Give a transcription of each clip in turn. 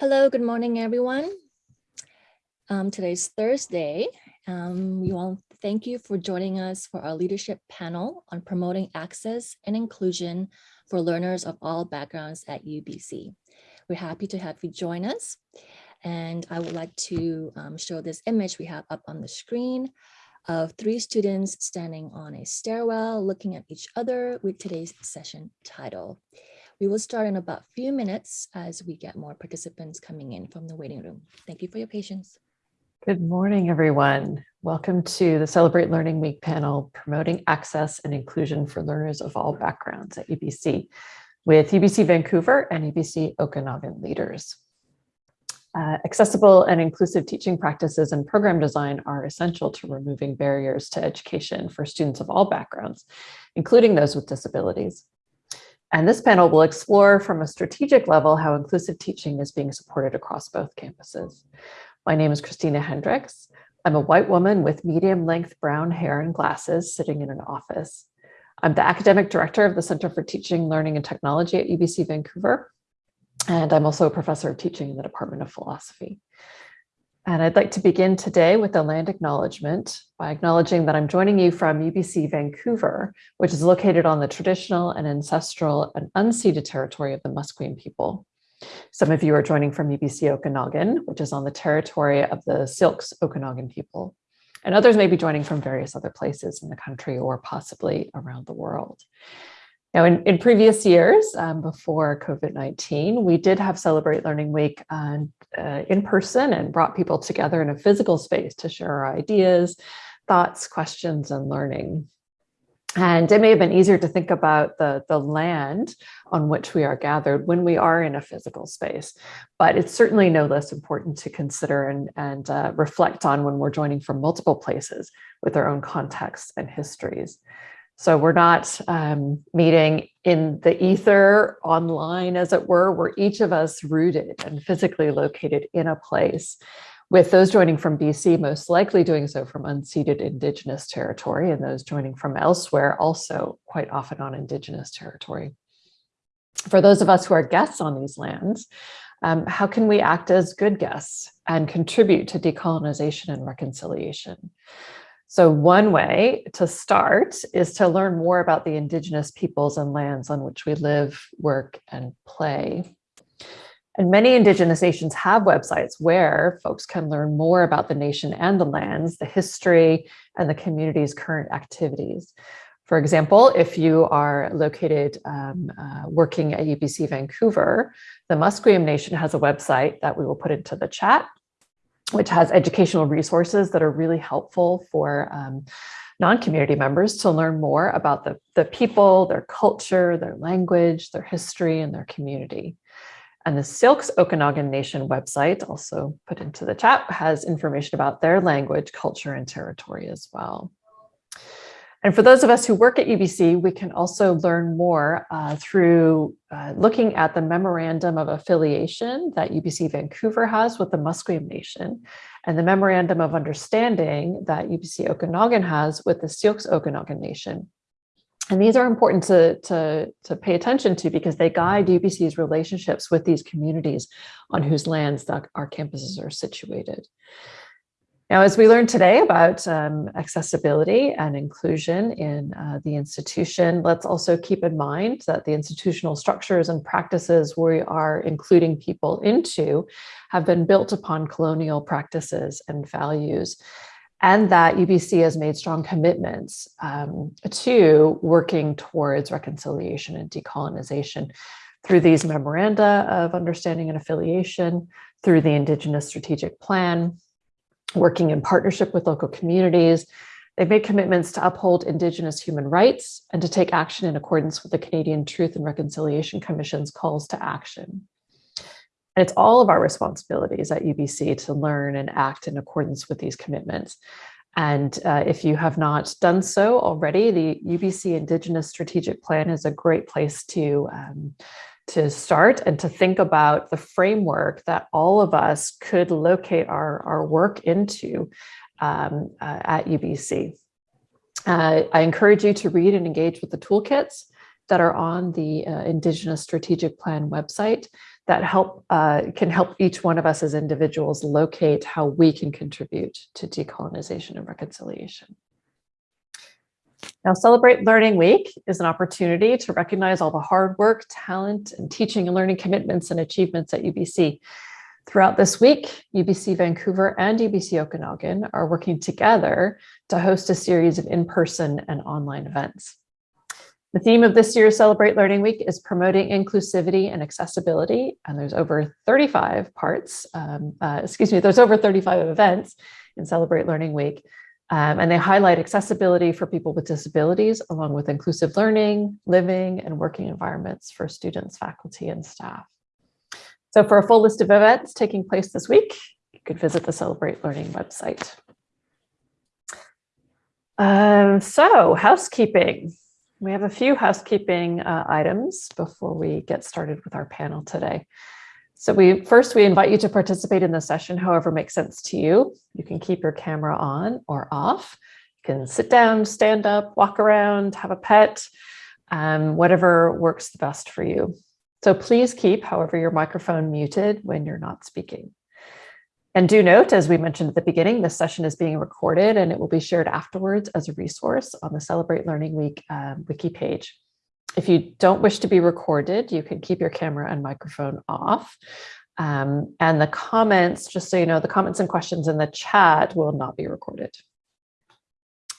Hello, good morning, everyone. Um, today's Thursday. Um, we want to thank you for joining us for our leadership panel on promoting access and inclusion for learners of all backgrounds at UBC. We're happy to have you join us. And I would like to um, show this image we have up on the screen of three students standing on a stairwell looking at each other with today's session title. We will start in about a few minutes as we get more participants coming in from the waiting room. Thank you for your patience. Good morning, everyone. Welcome to the Celebrate Learning Week panel, Promoting Access and Inclusion for Learners of All Backgrounds at UBC, with UBC Vancouver and UBC Okanagan leaders. Uh, accessible and inclusive teaching practices and program design are essential to removing barriers to education for students of all backgrounds, including those with disabilities. And this panel will explore from a strategic level how inclusive teaching is being supported across both campuses. My name is Christina Hendricks. I'm a white woman with medium length brown hair and glasses sitting in an office. I'm the academic director of the Center for Teaching, Learning and Technology at UBC Vancouver. And I'm also a professor of teaching in the Department of Philosophy. And I'd like to begin today with a land acknowledgement by acknowledging that I'm joining you from UBC Vancouver, which is located on the traditional and ancestral and unceded territory of the Musqueam people. Some of you are joining from UBC Okanagan, which is on the territory of the Syilx Okanagan people. And others may be joining from various other places in the country or possibly around the world. Now, in, in previous years, um, before COVID-19, we did have Celebrate Learning Week uh, in person and brought people together in a physical space to share our ideas, thoughts, questions, and learning. And it may have been easier to think about the, the land on which we are gathered when we are in a physical space, but it's certainly no less important to consider and, and uh, reflect on when we're joining from multiple places with our own contexts and histories. So we're not um, meeting in the ether online, as it were. We're each of us rooted and physically located in a place with those joining from BC most likely doing so from unceded Indigenous territory and those joining from elsewhere also quite often on Indigenous territory. For those of us who are guests on these lands, um, how can we act as good guests and contribute to decolonization and reconciliation? So one way to start is to learn more about the indigenous peoples and lands on which we live, work, and play. And many indigenous nations have websites where folks can learn more about the nation and the lands, the history, and the community's current activities. For example, if you are located um, uh, working at UBC Vancouver, the Musqueam Nation has a website that we will put into the chat which has educational resources that are really helpful for um, non-community members to learn more about the, the people, their culture, their language, their history, and their community. And the Syilx Okanagan Nation website, also put into the chat, has information about their language, culture, and territory as well. And for those of us who work at UBC, we can also learn more uh, through uh, looking at the memorandum of affiliation that UBC Vancouver has with the Musqueam Nation and the memorandum of understanding that UBC Okanagan has with the Syilx Okanagan Nation. And these are important to, to, to pay attention to because they guide UBC's relationships with these communities on whose lands our campuses are situated. Now, as we learned today about um, accessibility and inclusion in uh, the institution, let's also keep in mind that the institutional structures and practices we are including people into have been built upon colonial practices and values and that UBC has made strong commitments um, to working towards reconciliation and decolonization through these memoranda of understanding and affiliation, through the Indigenous Strategic Plan, working in partnership with local communities. They've made commitments to uphold Indigenous human rights and to take action in accordance with the Canadian Truth and Reconciliation Commission's calls to action. And it's all of our responsibilities at UBC to learn and act in accordance with these commitments. And uh, if you have not done so already, the UBC Indigenous Strategic Plan is a great place to um, to start and to think about the framework that all of us could locate our, our work into um, uh, at UBC. Uh, I encourage you to read and engage with the toolkits that are on the uh, Indigenous Strategic Plan website. that help uh, can help each one of us as individuals locate how we can contribute to decolonization and reconciliation. Now, Celebrate Learning Week is an opportunity to recognize all the hard work, talent, and teaching and learning commitments and achievements at UBC. Throughout this week, UBC Vancouver and UBC Okanagan are working together to host a series of in-person and online events. The theme of this year's Celebrate Learning Week is promoting inclusivity and accessibility, and there's over 35 parts, um, uh, excuse me, there's over 35 events in Celebrate Learning Week, um, and they highlight accessibility for people with disabilities, along with inclusive learning, living, and working environments for students, faculty, and staff. So for a full list of events taking place this week, you could visit the Celebrate Learning website. Um, so housekeeping. We have a few housekeeping uh, items before we get started with our panel today. So we first, we invite you to participate in the session however makes sense to you. You can keep your camera on or off. You can sit down, stand up, walk around, have a pet, um, whatever works the best for you. So please keep, however, your microphone muted when you're not speaking. And do note, as we mentioned at the beginning, this session is being recorded and it will be shared afterwards as a resource on the Celebrate Learning Week um, wiki page. If you don't wish to be recorded, you can keep your camera and microphone off. Um, and the comments, just so you know, the comments and questions in the chat will not be recorded.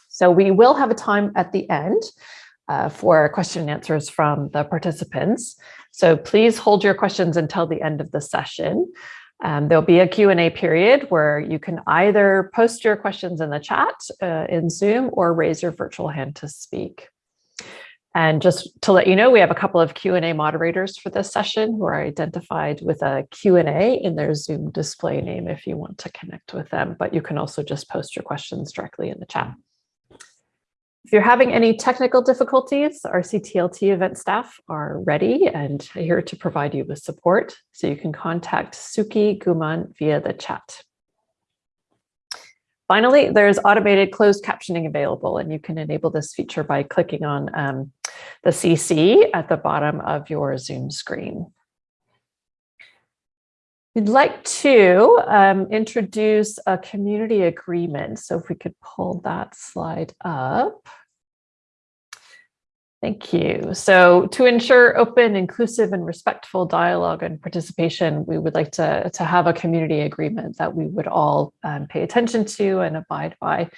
So we will have a time at the end uh, for question and answers from the participants. So please hold your questions until the end of the session. Um, there'll be a Q&A period where you can either post your questions in the chat uh, in Zoom or raise your virtual hand to speak. And just to let you know, we have a couple of Q&A moderators for this session who are identified with a Q&A in their Zoom display name if you want to connect with them, but you can also just post your questions directly in the chat. If you're having any technical difficulties, our CTLT event staff are ready and here to provide you with support. So you can contact Suki Guman via the chat. Finally, there's automated closed captioning available, and you can enable this feature by clicking on um, the CC at the bottom of your Zoom screen. We'd like to um, introduce a community agreement. So if we could pull that slide up. Thank you. So to ensure open, inclusive, and respectful dialogue and participation, we would like to, to have a community agreement that we would all um, pay attention to and abide by.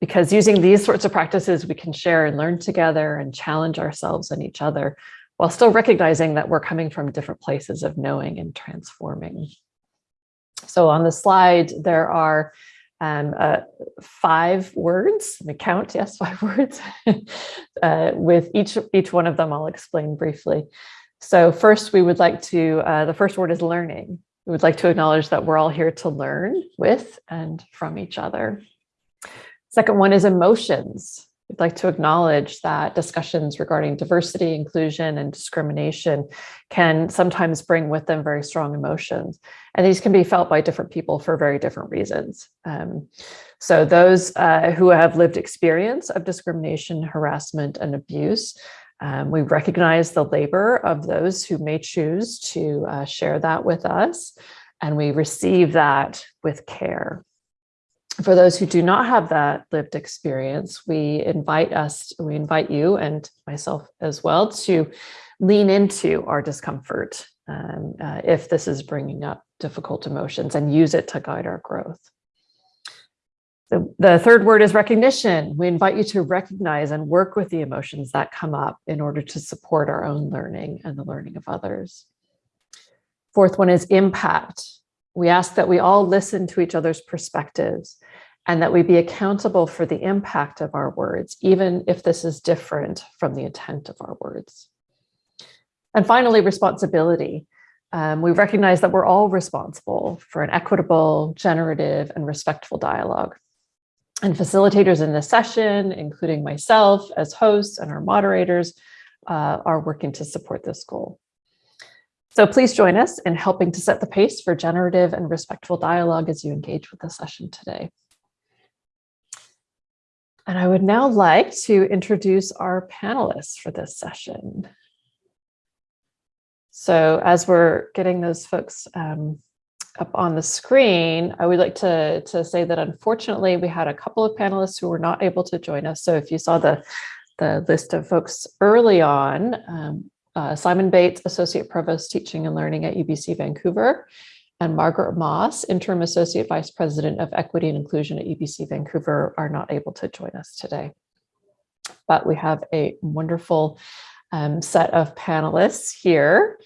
Because using these sorts of practices, we can share and learn together and challenge ourselves and each other while still recognizing that we're coming from different places of knowing and transforming. So on the slide, there are um, uh, five words, let me count, yes, five words. uh, with each, each one of them, I'll explain briefly. So first, we would like to, uh, the first word is learning. We would like to acknowledge that we're all here to learn with and from each other. Second one is emotions. We'd like to acknowledge that discussions regarding diversity, inclusion, and discrimination can sometimes bring with them very strong emotions. And these can be felt by different people for very different reasons. Um, so those uh, who have lived experience of discrimination, harassment, and abuse, um, we recognize the labor of those who may choose to uh, share that with us, and we receive that with care for those who do not have that lived experience, we invite us, we invite you and myself as well to lean into our discomfort um, uh, if this is bringing up difficult emotions and use it to guide our growth. The, the third word is recognition. We invite you to recognize and work with the emotions that come up in order to support our own learning and the learning of others. Fourth one is impact. We ask that we all listen to each other's perspectives and that we be accountable for the impact of our words, even if this is different from the intent of our words. And finally, responsibility. Um, we recognize that we're all responsible for an equitable, generative, and respectful dialogue. And facilitators in this session, including myself as hosts and our moderators, uh, are working to support this goal. So please join us in helping to set the pace for generative and respectful dialogue as you engage with the session today. And I would now like to introduce our panelists for this session. So as we're getting those folks um, up on the screen, I would like to, to say that unfortunately we had a couple of panelists who were not able to join us. So if you saw the, the list of folks early on, um, uh, Simon Bates, Associate Provost Teaching and Learning at UBC Vancouver, and Margaret Moss, Interim Associate Vice President of Equity and Inclusion at UBC Vancouver are not able to join us today. But we have a wonderful um, set of panelists here.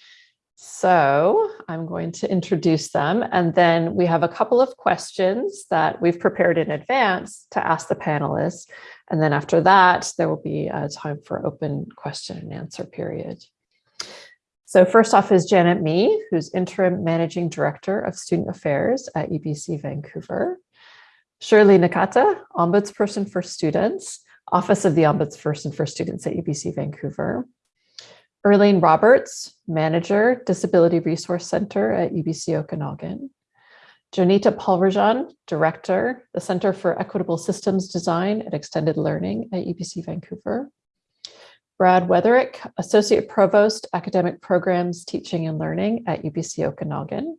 So I'm going to introduce them and then we have a couple of questions that we've prepared in advance to ask the panelists. And then after that, there will be a time for open question and answer period. So first off is Janet Mee, who's Interim Managing Director of Student Affairs at UBC Vancouver. Shirley Nakata, Ombudsperson for Students, Office of the Ombudsperson for Students at UBC Vancouver. Erlene Roberts, Manager, Disability Resource Center at UBC Okanagan. Jonita Palverjan, Director, the Center for Equitable Systems Design and Extended Learning at UBC Vancouver. Brad Wuetherick, Associate Provost, Academic Programs, Teaching and Learning at UBC Okanagan.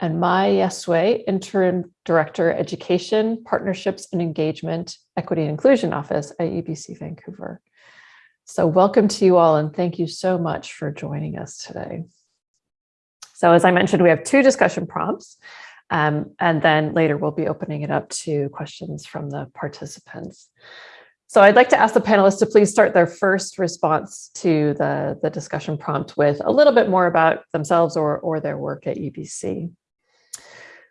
And Mai Yasué, Interim Director, Education, Partnerships and Engagement, Equity and Inclusion Office at UBC Vancouver. So welcome to you all and thank you so much for joining us today. So as I mentioned, we have two discussion prompts um, and then later we'll be opening it up to questions from the participants. So I'd like to ask the panelists to please start their first response to the, the discussion prompt with a little bit more about themselves or, or their work at UBC.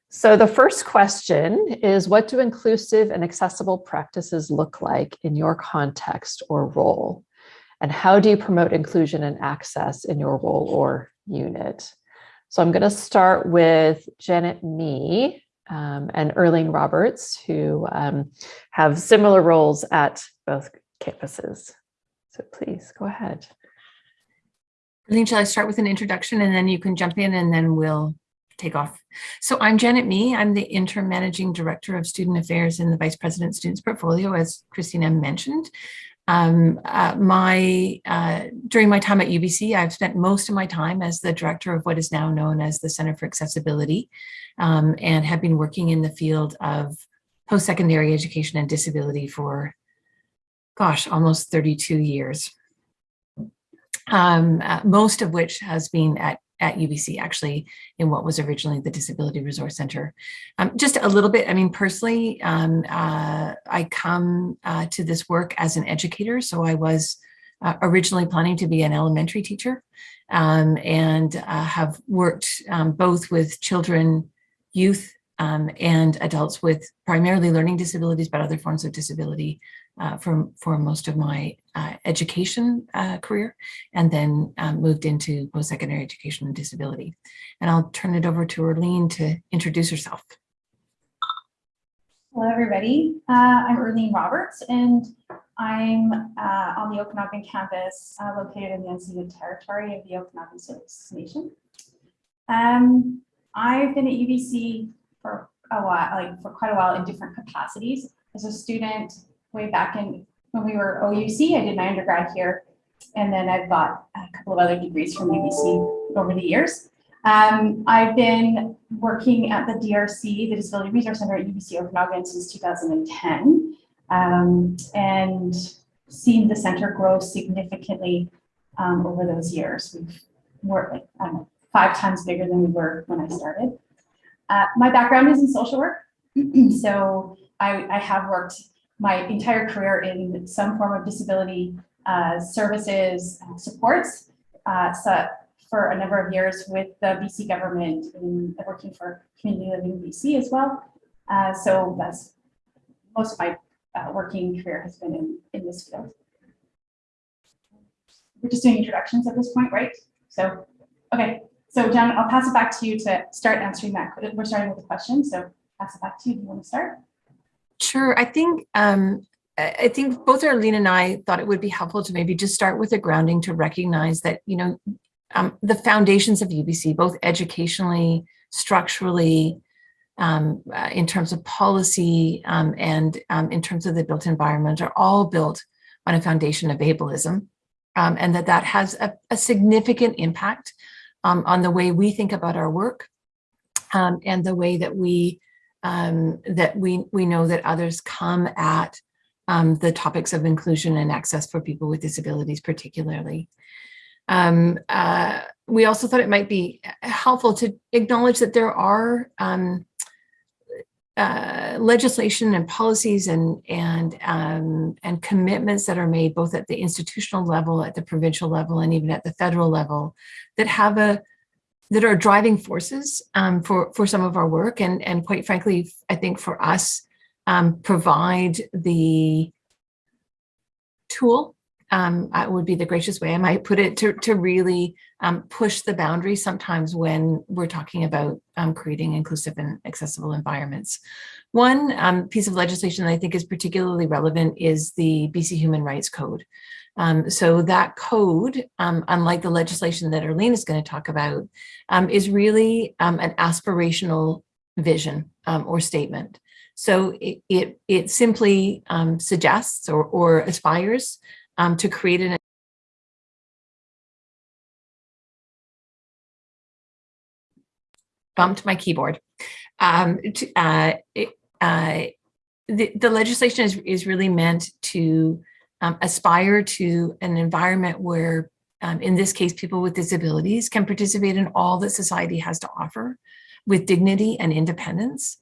So the first question is what do inclusive and accessible practices look like in your context or role? And how do you promote inclusion and access in your role or unit? So I'm going to start with Janet Mee um, and Erlene Roberts, who um, have similar roles at both campuses. So please go ahead. Erlene, shall I start with an introduction and then you can jump in and then we'll take off. So I'm Janet Mee. I'm the interim managing director of student affairs in the vice president students portfolio, as Christina mentioned. Um, uh, my uh, during my time at UBC, I've spent most of my time as the director of what is now known as the Center for Accessibility um, and have been working in the field of post-secondary education and disability for, gosh, almost 32 years. Um, uh, most of which has been at at UBC, actually, in what was originally the Disability Resource Center. Um, just a little bit, I mean, personally, um, uh, I come uh, to this work as an educator. So I was uh, originally planning to be an elementary teacher um, and uh, have worked um, both with children, youth, um, and adults with primarily learning disabilities, but other forms of disability uh, for, for most of my uh, education uh, career and then um, moved into post-secondary education and disability. And I'll turn it over to Erlene to introduce herself. Hello, everybody. Uh, I'm Erlene Roberts, and I'm uh, on the Okanagan campus uh, located in the unceded territory of the Okanagan Nation. Um, I've been at UBC for a while, like for quite a while in different capacities. As a student, way back in when we were OUC, I did my undergrad here, and then I've got a couple of other degrees from UBC over the years. Um, I've been working at the DRC, the Disability Resource Center at UBC Okanagan since 2010, um, and seen the center grow significantly um, over those years. We've worked like, know, five times bigger than we were when I started. Uh, my background is in social work, so I, I have worked my entire career in some form of disability uh, services supports uh, so for a number of years with the BC government and working for Community Living BC as well. Uh, so that's most of my uh, working career has been in, in this field. We're just doing introductions at this point, right? So, okay. So John, I'll pass it back to you to start answering that. We're starting with the question, so pass it back to you. Do you want to start? Sure. I think um, I think both Arlene and I thought it would be helpful to maybe just start with a grounding to recognize that, you know, um, the foundations of UBC, both educationally, structurally, um, uh, in terms of policy um, and um, in terms of the built environment are all built on a foundation of ableism um, and that that has a, a significant impact um, on the way we think about our work um, and the way that we um, that we we know that others come at um, the topics of inclusion and access for people with disabilities particularly. Um, uh, we also thought it might be helpful to acknowledge that there are um, uh, legislation and policies and and um, and commitments that are made both at the institutional level, at the provincial level, and even at the federal level that have a that are driving forces um, for for some of our work. And and quite frankly, I think for us um, provide the tool um, would be the gracious way I might put it to, to really um, push the boundaries sometimes when we're talking about um, creating inclusive and accessible environments. One um, piece of legislation that I think is particularly relevant is the BC Human Rights Code. Um, so that code, um, unlike the legislation that Arlene is going to talk about, is really an aspirational vision or statement. So it, it, it simply suggests or, or aspires um, to create an bumped my keyboard. Um, to, uh, it, uh, the, the legislation is, is really meant to um, aspire to an environment where, um, in this case, people with disabilities can participate in all that society has to offer with dignity and independence.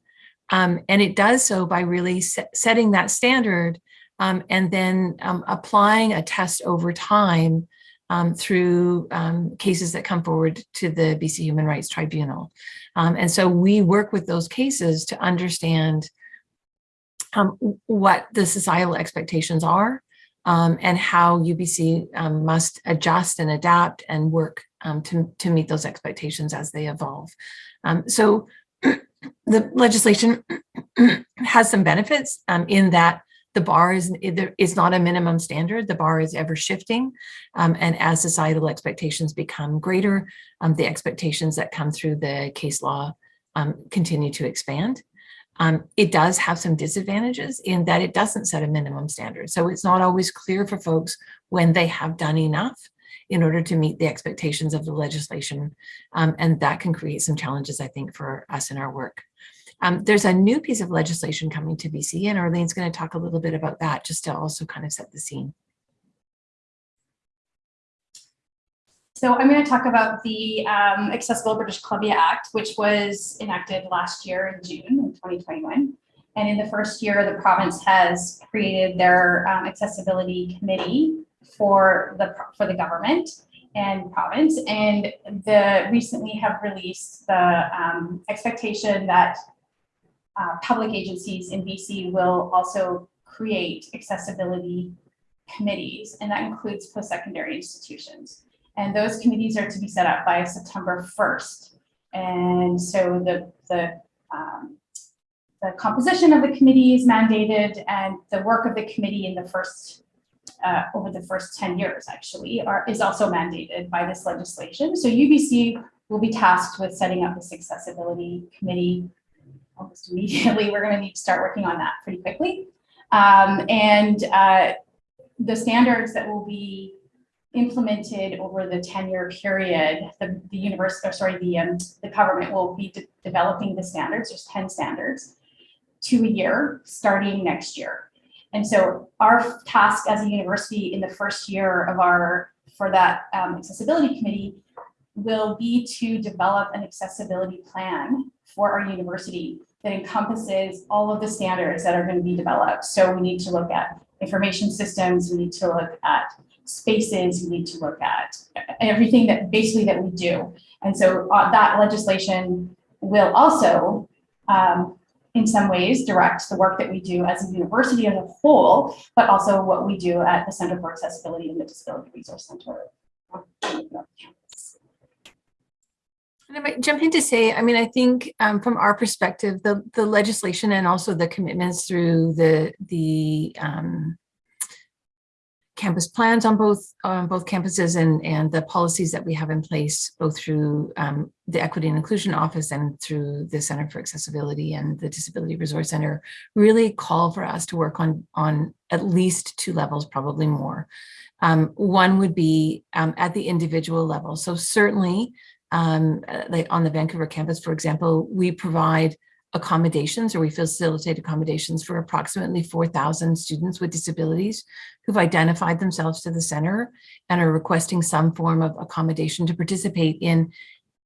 Um, and it does so by really set, setting that standard um, and then um, applying a test over time um, through um, cases that come forward to the BC Human Rights Tribunal. Um, and so we work with those cases to understand um, what the societal expectations are and how UBC must adjust and adapt and work to, to meet those expectations as they evolve. so the legislation has some benefits in that the bar is, is not a minimum standard. The bar is ever shifting. Um, and as societal expectations become greater, um, the expectations that come through the case law um, continue to expand. Um, it does have some disadvantages in that it doesn't set a minimum standard. So it's not always clear for folks when they have done enough in order to meet the expectations of the legislation. Um, and that can create some challenges, I think, for us in our work. Um, there's a new piece of legislation coming to BC and Arlene's going to talk a little bit about that just to also kind of set the scene. So I'm going to talk about the um, Accessible British Columbia Act, which was enacted last year in June in 2021. And in the first year, the province has created their um, accessibility committee for the for the government and province. And the recently have released the um, expectation that uh, public agencies in BC will also create accessibility committees, and that includes post-secondary institutions. And those committees are to be set up by September 1st. And so the, the, um, the composition of the committee is mandated and the work of the committee in the first, uh, over the first 10 years actually, are, is also mandated by this legislation. So UBC will be tasked with setting up this accessibility committee almost immediately. We're going to need to start working on that pretty quickly. Um, and uh, the standards that will be implemented over the 10-year period, the, the university, or sorry, the, um, the government will be de developing the standards, there's 10 standards, to a year, starting next year. And so our task as a university in the first year of our, for that um, accessibility committee will be to develop an accessibility plan for our university that encompasses all of the standards that are going to be developed. So we need to look at information systems, we need to look at spaces, we need to look at everything that basically that we do. And so uh, that legislation will also, um, in some ways, direct the work that we do as a university as a whole, but also what we do at the Center for Accessibility and the Disability Resource Center. And I might jump in to say, I mean, I think um, from our perspective, the, the legislation and also the commitments through the, the um, campus plans on both on both campuses and, and the policies that we have in place, both through um, the Equity and Inclusion Office and through the Center for Accessibility and the Disability Resource Center, really call for us to work on, on at least two levels, probably more. Um, one would be um, at the individual level. So certainly um, uh, like on the Vancouver campus, for example, we provide accommodations or we facilitate accommodations for approximately 4,000 students with disabilities who've identified themselves to the center and are requesting some form of accommodation to participate in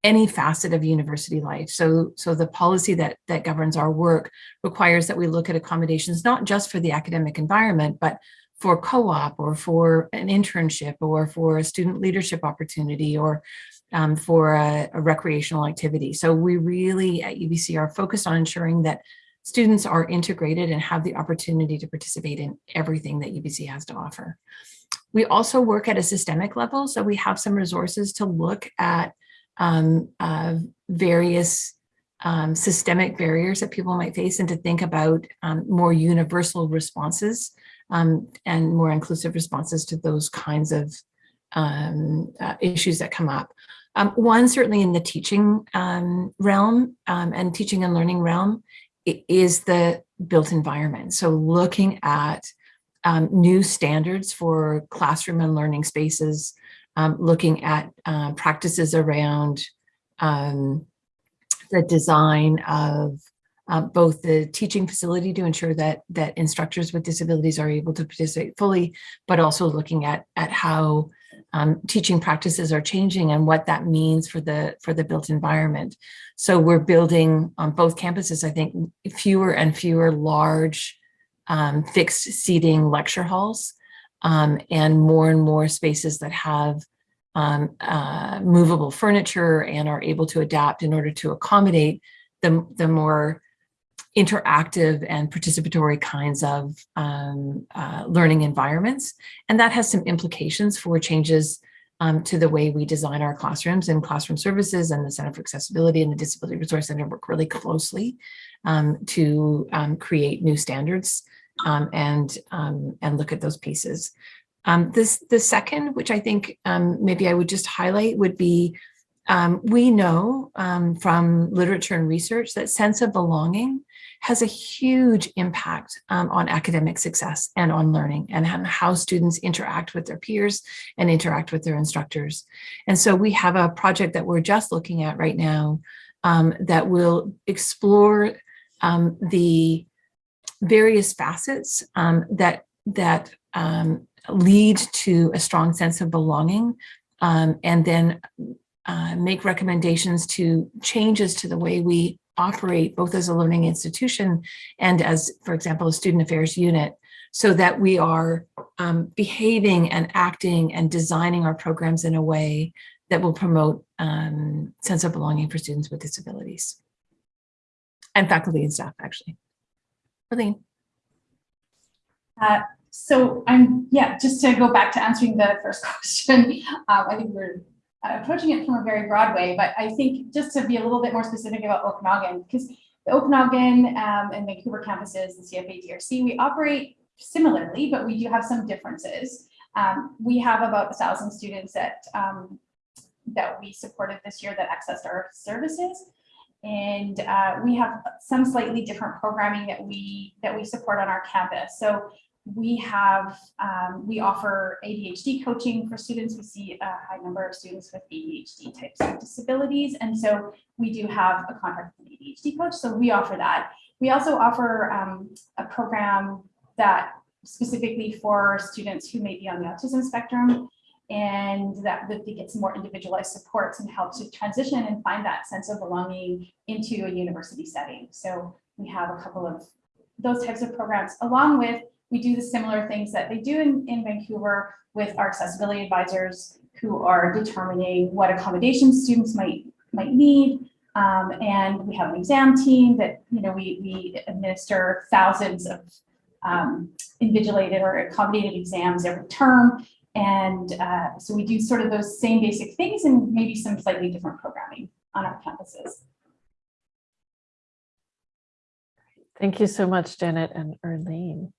any facet of university life. So, so the policy that, that governs our work requires that we look at accommodations, not just for the academic environment, but for co-op or for an internship or for a student leadership opportunity or um, for a, a recreational activity. So we really at UBC are focused on ensuring that students are integrated and have the opportunity to participate in everything that UBC has to offer. We also work at a systemic level, so we have some resources to look at um, uh, various um, systemic barriers that people might face and to think about um, more universal responses um, and more inclusive responses to those kinds of um, uh, issues that come up. Um, one, certainly in the teaching um, realm um, and teaching and learning realm, is the built environment. So looking at um, new standards for classroom and learning spaces, um, looking at uh, practices around the design of uh, both the teaching facility to ensure that that instructors with disabilities are able to participate fully, but also looking at at how um, teaching practices are changing and what that means for the for the built environment. So we're building on both campuses, I think, fewer and fewer large um, fixed seating lecture halls um, and more and more spaces that have um, uh, movable furniture and are able to adapt in order to accommodate the, the more interactive and participatory kinds of um, uh, learning environments. And that has some implications for changes um, to the way we design our classrooms and classroom services and the Center for Accessibility and the Disability Resource Center work really closely um, to um, create new standards um, and, um, and look at those pieces. Um, this, the second, which I think maybe I would just highlight would be, we know from literature and research that sense of belonging has a huge impact um, on academic success and on learning and how students interact with their peers and interact with their instructors. And so we have a project that we're just looking at right now um, that will explore um, the various facets um, that that um, lead to a strong sense of belonging um, and then uh, make recommendations to changes to the way we operate both as a learning institution and as, for example, a student affairs unit so that we are um, behaving and acting and designing our programs in a way that will promote um, sense of belonging for students with disabilities and faculty and staff, actually. Arlene. Uh, so I'm, yeah, just to go back to answering the first question, um, I think we're approaching it from a very broad way, but I think just to be a little bit more specific about Okanagan, because the Okanagan um, and Vancouver campuses, the CFA DRC, we operate similarly, but we do have some differences. Um, we have about a thousand students that um, that we supported this year that accessed our services. And uh, we have some slightly different programming that we that we support on our campus. So we have, um, we offer ADHD coaching for students. We see a high number of students with ADHD types of disabilities. And so we do have a contract with an ADHD coach. So we offer that. We also offer um, a program that specifically for students who may be on the autism spectrum and that, they get some more individualized supports and help to transition and find that sense of belonging into a university setting. So we have a couple of those types of programs along with we do the similar things that they do in, in Vancouver with our accessibility advisors who are determining what accommodations students might might need. Um, and we have an exam team that, you know, we, we administer thousands of um, invigilated or accommodated exams every term. And uh, so we do sort of those same basic things and maybe some slightly different programming on our campuses. Thank you so much, Janet and Erlene.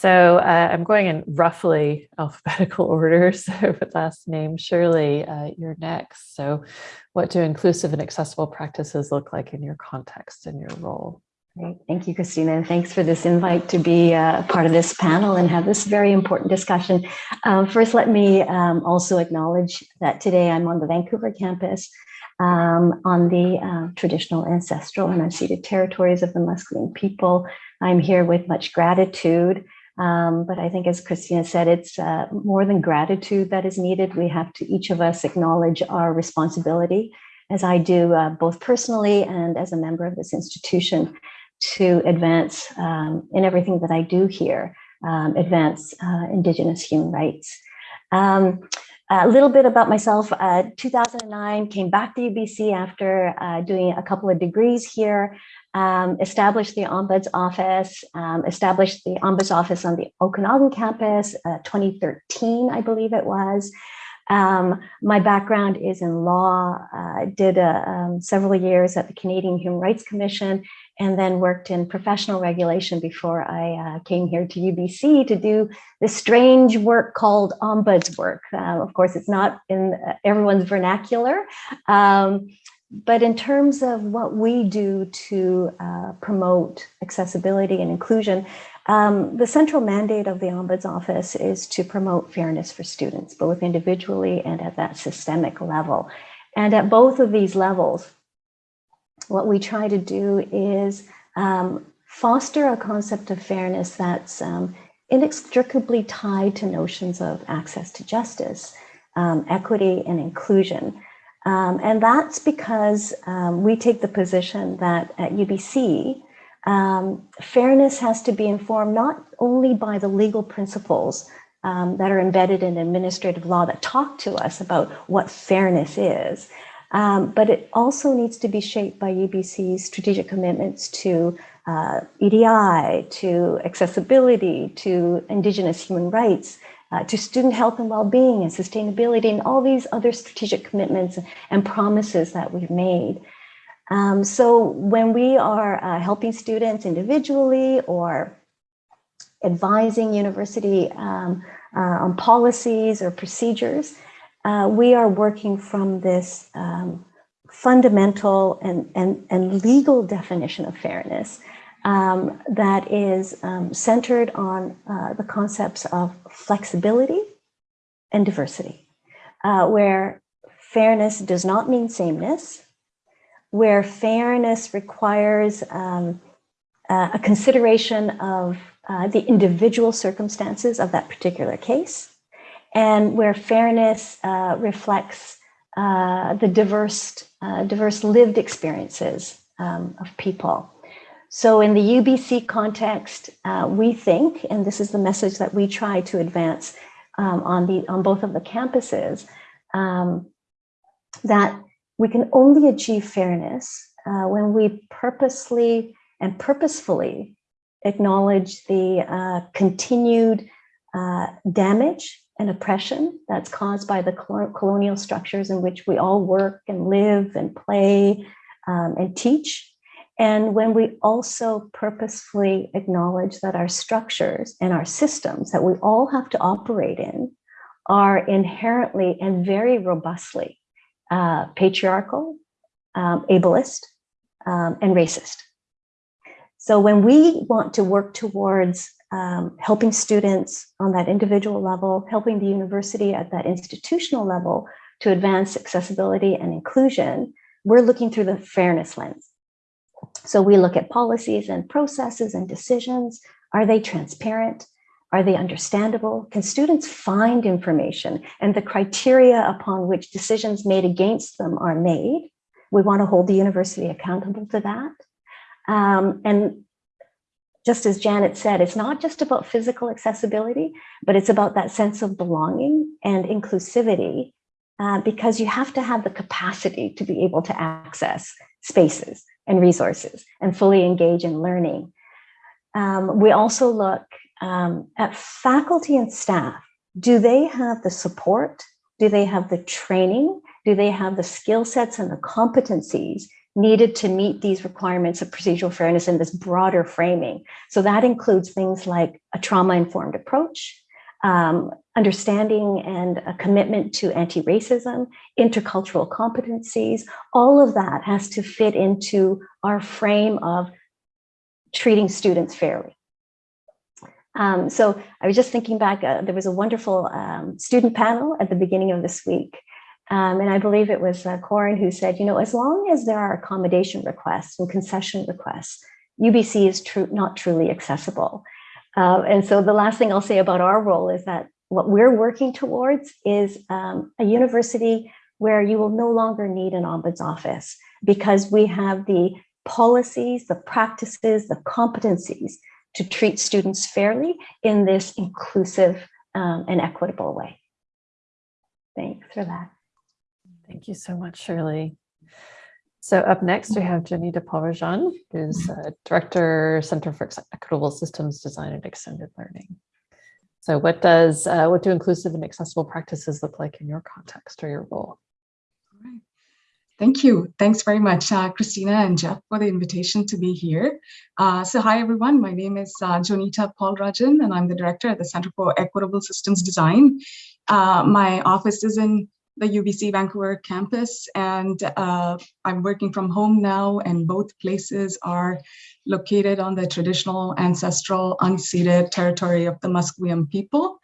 So uh, I'm going in roughly alphabetical order. So with last name, Shirley, uh, you're next. So what do inclusive and accessible practices look like in your context and your role? Great. Thank you, Christina, and thanks for this invite to be uh, part of this panel and have this very important discussion. Um, first, let me um, also acknowledge that today I'm on the Vancouver campus um, on the uh, traditional, ancestral, and unceded territories of the Musqueam people. I'm here with much gratitude, um, but I think as Christina said, it's uh, more than gratitude that is needed. We have to, each of us, acknowledge our responsibility, as I do uh, both personally and as a member of this institution, to advance um, in everything that I do here, um, advance uh, Indigenous human rights. A little bit about myself, uh, 2009, came back to UBC after uh, doing a couple of degrees here, um, established the Ombuds office, um, established the Ombuds office on the Okanagan campus, uh, 2013, I believe it was. Um, my background is in law, uh, did uh, um, several years at the Canadian Human Rights Commission, and then worked in professional regulation before I uh, came here to UBC to do this strange work called ombuds work. Uh, of course, it's not in uh, everyone's vernacular, um, but in terms of what we do to uh, promote accessibility and inclusion, um, the central mandate of the Ombuds Office is to promote fairness for students, both individually and at that systemic level. And at both of these levels, what we try to do is um, foster a concept of fairness that's um, inextricably tied to notions of access to justice, um, equity, and inclusion. Um, and that's because um, we take the position that at UBC, um, fairness has to be informed not only by the legal principles that are embedded in administrative law that talk to us about what fairness is, um, but it also needs to be shaped by UBC's strategic commitments to uh, EDI, to accessibility, to Indigenous human rights, uh, to student health and well-being and sustainability and all these other strategic commitments and promises that we've made. Um, so when we are uh, helping students individually or advising university um, uh, on policies or procedures, uh, we are working from this um, fundamental and, and, and legal definition of fairness um, that is um, centered on uh, the concepts of flexibility and diversity, uh, where fairness does not mean sameness, where fairness requires um, a consideration of uh, the individual circumstances of that particular case, and where fairness uh, reflects uh, the diverse, uh, diverse lived experiences um, of people. So in the UBC context, uh, we think, and this is the message that we try to advance um, on, the, on both of the campuses, um, that we can only achieve fairness uh, when we purposely and purposefully acknowledge the uh, continued damage and oppression that's caused by the colonial structures in which we all work and live and play um, and teach. And when we also purposefully acknowledge that our structures and our systems that we all have to operate in are inherently and very robustly uh, patriarchal, um, ableist, um, and racist. So when we want to work towards um, helping students on that individual level, helping the university at that institutional level to advance accessibility and inclusion, we're looking through the fairness lens. So we look at policies and processes and decisions. Are they transparent? Are they understandable? Can students find information and the criteria upon which decisions made against them are made? We want to hold the university accountable to that. Um, and just as Janet said, it's not just about physical accessibility, but it's about that sense of belonging and inclusivity uh, because you have to have the capacity to be able to access spaces and resources and fully engage in learning. Um, we also look um, at faculty and staff. Do they have the support? Do they have the training? Do they have the skill sets and the competencies needed to meet these requirements of procedural fairness in this broader framing. So that includes things like a trauma-informed approach, um, understanding and a commitment to anti-racism, intercultural competencies, all of that has to fit into our frame of treating students fairly. Um, so I was just thinking back, uh, there was a wonderful um, student panel at the beginning of this week. Um, and I believe it was uh, Corin who said, you know, as long as there are accommodation requests and concession requests, UBC is true, not truly accessible. Uh, and so the last thing I'll say about our role is that what we're working towards is um, a university where you will no longer need an ombuds office because we have the policies, the practices, the competencies to treat students fairly in this inclusive um, and equitable way. Thanks for that. Thank you so much, Shirley. So up next, we have Jenny DePaul who's uh, Director, Center for Equitable Systems Design and Extended Learning. So what does, uh, what do inclusive and accessible practices look like in your context or your role? Thank you. Thanks very much, uh, Christina and Jeff, for the invitation to be here. Uh, so hi, everyone. My name is uh, Jonita Paulrajan, and I'm the director at the Center for Equitable Systems Design. Uh, my office is in the UBC Vancouver campus, and uh, I'm working from home now, and both places are located on the traditional, ancestral, unceded territory of the Musqueam people.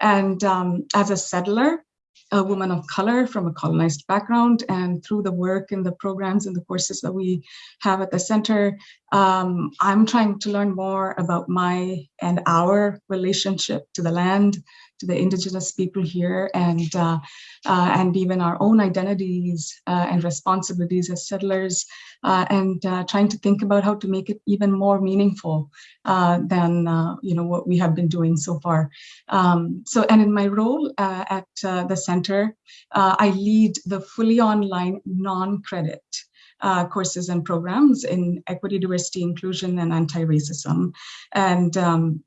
And um, as a settler, a woman of color from a colonized background and through the work and the programs and the courses that we have at the center, um, I'm trying to learn more about my and our relationship to the land, to the indigenous people here and uh, uh, and even our own identities uh, and responsibilities as settlers uh, and uh, trying to think about how to make it even more meaningful than you know what we have been doing so far. Um, so and in my role at the center, I lead the fully online non-credit uh, courses and programs in equity, diversity, inclusion, and anti-racism. And um,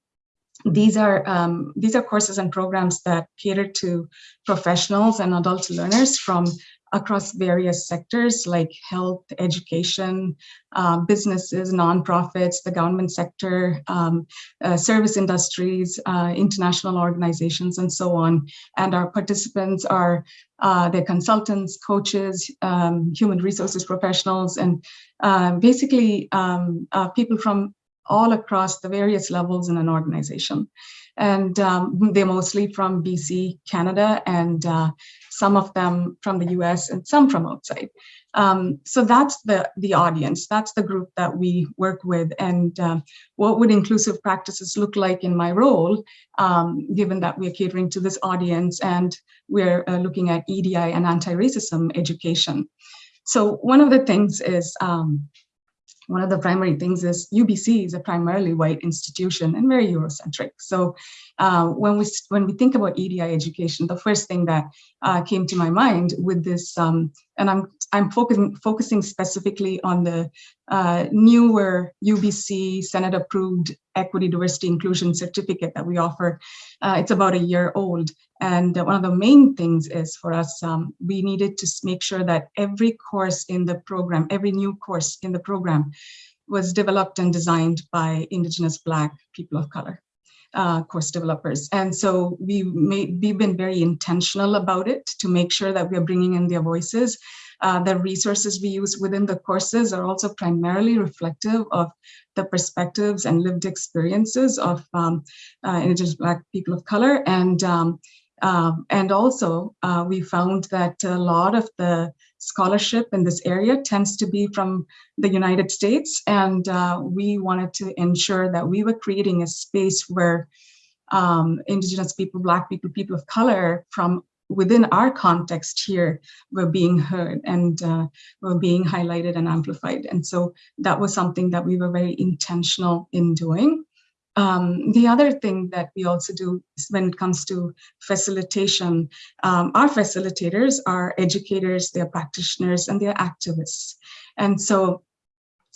these are um, these are courses and programs that cater to professionals and adult learners from across various sectors like health, education, uh, businesses, nonprofits, the government sector, um, uh, service industries, uh, international organizations, and so on. And our participants are uh, the consultants, coaches, um, human resources professionals, and uh, basically um, uh, people from all across the various levels in an organization. And um, they're mostly from BC, Canada, and uh, some of them from the US and some from outside. Um, so that's the, the audience, that's the group that we work with. And uh, what would inclusive practices look like in my role, um, given that we're catering to this audience and we're uh, looking at EDI and anti-racism education. So one of the things is um, one of the primary things is UBC is a primarily white institution and very Eurocentric. So uh, when we when we think about EDI education, the first thing that uh, came to my mind with this, um, and I'm I'm focusing focusing specifically on the uh, newer UBC Senate approved equity, diversity, inclusion certificate that we offer. Uh, it's about a year old, and one of the main things is for us, um, we needed to make sure that every course in the program, every new course in the program, was developed and designed by Indigenous Black people of color uh, course developers. And so we made, we've been very intentional about it to make sure that we're bringing in their voices. Uh, the resources we use within the courses are also primarily reflective of the perspectives and lived experiences of um, uh, Indigenous Black people of color. And, um, um and also uh, we found that a lot of the scholarship in this area tends to be from the United States. And uh, we wanted to ensure that we were creating a space where um, Indigenous people, Black people, people of color from within our context here were being heard and uh, were being highlighted and amplified. And so that was something that we were very intentional in doing. Um, the other thing that we also do is when it comes to facilitation, um, our facilitators are educators, they're practitioners, and they're activists. And so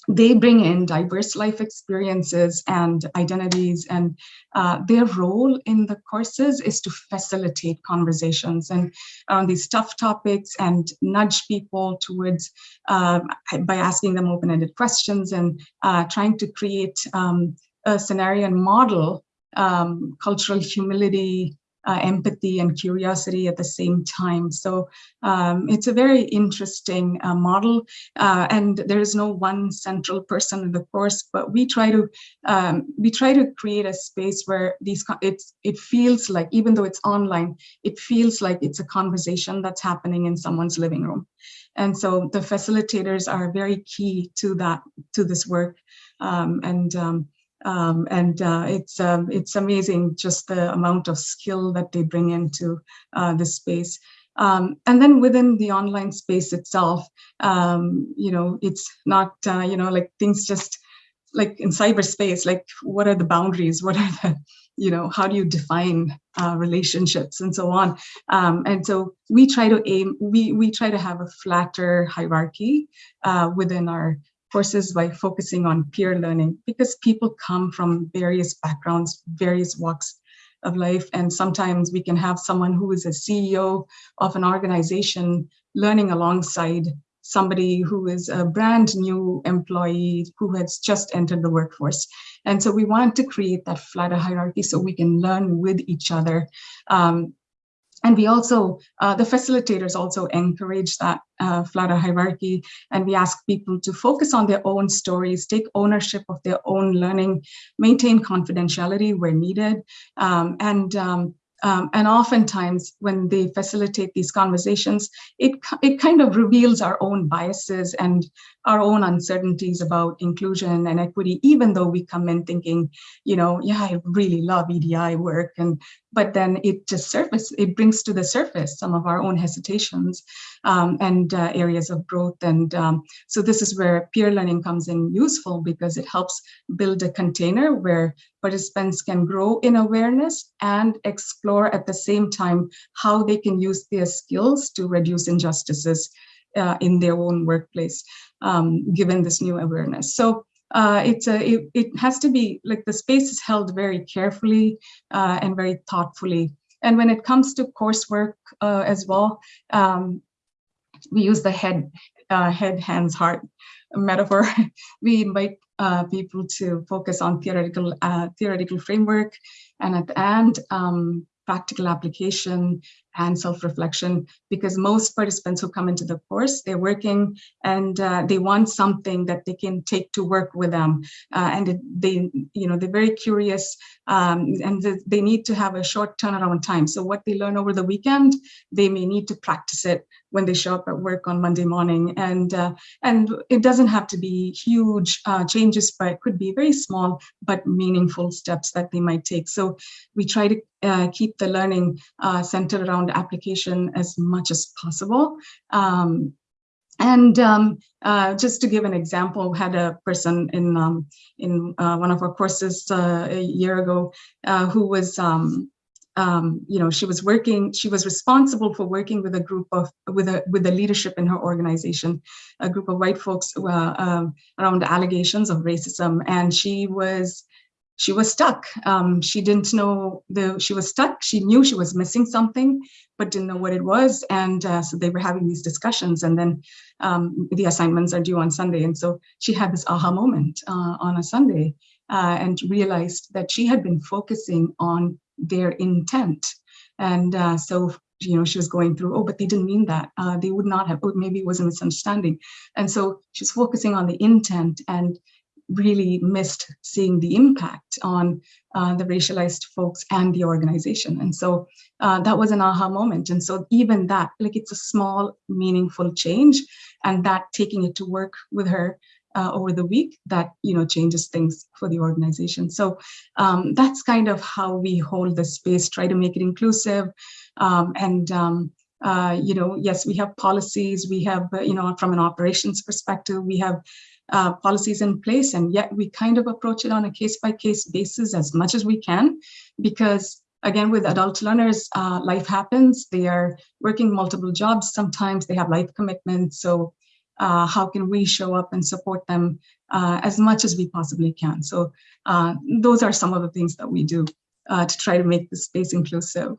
they bring in diverse life experiences and identities and uh, their role in the courses is to facilitate conversations and on these tough topics and nudge people towards uh, by asking them open-ended questions and uh, trying to create um, scenario and model um, cultural humility, uh, empathy and curiosity at the same time. So um, it's a very interesting uh, model, uh, and there is no one central person in the course. But we try to um, we try to create a space where these it's it feels like even though it's online, it feels like it's a conversation that's happening in someone's living room. And so the facilitators are very key to that to this work, um, and um, and uh, it's um, it's amazing just the amount of skill that they bring into uh, this space. Um, and then within the online space itself, um, you know, it's not uh, you know like things just like in cyberspace, like what are the boundaries? What are the you know how do you define uh, relationships and so on? Um, and so we try to aim we we try to have a flatter hierarchy uh, within our courses by focusing on peer learning because people come from various backgrounds, various walks of life. And sometimes we can have someone who is a CEO of an organization learning alongside somebody who is a brand new employee who has just entered the workforce. And so we want to create that flatter hierarchy so we can learn with each other um, and we also, uh, the facilitators also encourage that uh, flatter hierarchy, and we ask people to focus on their own stories, take ownership of their own learning, maintain confidentiality where needed, um, and um, um, and oftentimes when they facilitate these conversations, it, it kind of reveals our own biases and our own uncertainties about inclusion and equity, even though we come in thinking, you know, yeah, I really love EDI work. And but then it just surface, it brings to the surface some of our own hesitations um, and uh, areas of growth. And um, so this is where peer learning comes in useful because it helps build a container where participants can grow in awareness and explore at the same time how they can use their skills to reduce injustices uh, in their own workplace, um, given this new awareness. So uh, it's a, it, it, has to be like the space is held very carefully uh, and very thoughtfully. And when it comes to coursework uh, as well, um, we use the head, uh, head, hands, heart metaphor. we invite uh, people to focus on theoretical theoretical framework, and at the end, um, practical application and self-reflection because most participants who come into the course they're working and uh, they want something that they can take to work with them. Uh, and it, they you know they're very curious um, and they need to have a short turnaround time. So what they learn over the weekend they may need to practice it when they show up at work on Monday morning. And uh, and it doesn't have to be huge uh, changes but it could be very small but meaningful steps that they might take. So we try to uh, keep the learning uh, centered around application as much as possible. Um, and um, uh, just to give an example, had a person in um, in uh, one of our courses uh, a year ago uh, who was, um, um, you know, she was working. She was responsible for working with a group of with a with the leadership in her organization, a group of white folks uh, um, around allegations of racism, and she was she was stuck. Um, she didn't know the she was stuck. She knew she was missing something, but didn't know what it was. And uh, so they were having these discussions. And then um, the assignments are due on Sunday, and so she had this aha moment uh, on a Sunday uh, and realized that she had been focusing on their intent. And uh, so you know, she was going through, oh, but they didn't mean that. Uh, they would not have, oh, maybe it was a misunderstanding. And so she's focusing on the intent and really missed seeing the impact on uh, the racialized folks and the organization. And so uh, that was an aha moment. And so even that, like it's a small, meaningful change and that taking it to work with her uh, over the week that you know changes things for the organization so um, that's kind of how we hold the space try to make it inclusive um, and um, uh, you know yes we have policies we have you know from an operations perspective we have uh, policies in place, and yet we kind of approach it on a case by case basis as much as we can, because again, with adult learners, uh, life happens. They are working multiple jobs. Sometimes they have life commitments. So uh, how can we show up and support them uh, as much as we possibly can? So uh, those are some of the things that we do uh, to try to make the space inclusive.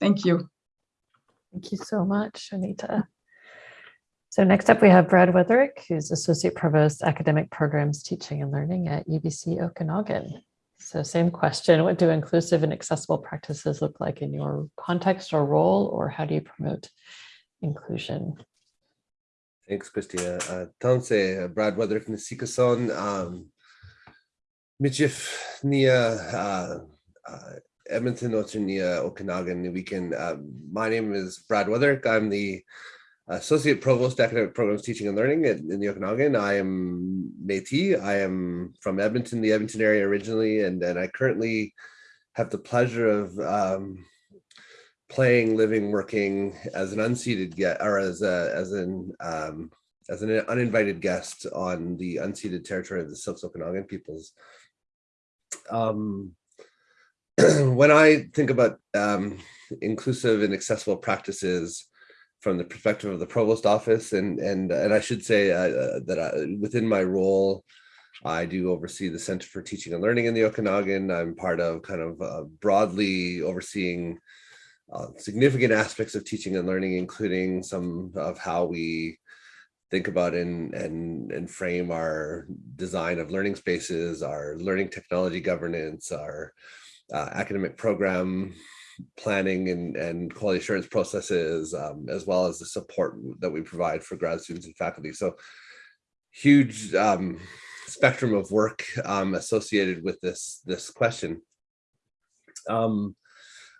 Thank you. Thank you so much, Anita. So next up, we have Brad Wuetherick, who's Associate Provost Academic Programs Teaching and Learning at UBC Okanagan. So same question, what do inclusive and accessible practices look like in your context or role, or how do you promote inclusion? Thanks, Christina. Uh, Tanse, uh, Brad Wuetherick na Sikason, um, Michif Nia, uh, uh, Edmonton Ocho Nia Okanagan Weekend. My name is Brad Wuetherick. I'm the Associate Provost Academic Programs Teaching and Learning at, in the Okanagan. I am Métis. I am from Edmonton, the Edmonton area originally, and, and I currently have the pleasure of um, playing, living, working as an unseated guest or as a as an um, as an uninvited guest on the unceded territory of the Syilx Okanagan peoples. Um, when I think about um, inclusive and accessible practices from the perspective of the provost office, and and and I should say uh, that I, within my role, I do oversee the Center for Teaching and Learning in the Okanagan. I'm part of kind of uh, broadly overseeing uh, significant aspects of teaching and learning, including some of how we think about and, and, and frame our design of learning spaces, our learning technology governance, our uh, academic program planning and, and quality assurance processes, um, as well as the support that we provide for grad students and faculty. So huge um, spectrum of work um, associated with this, this question. Um,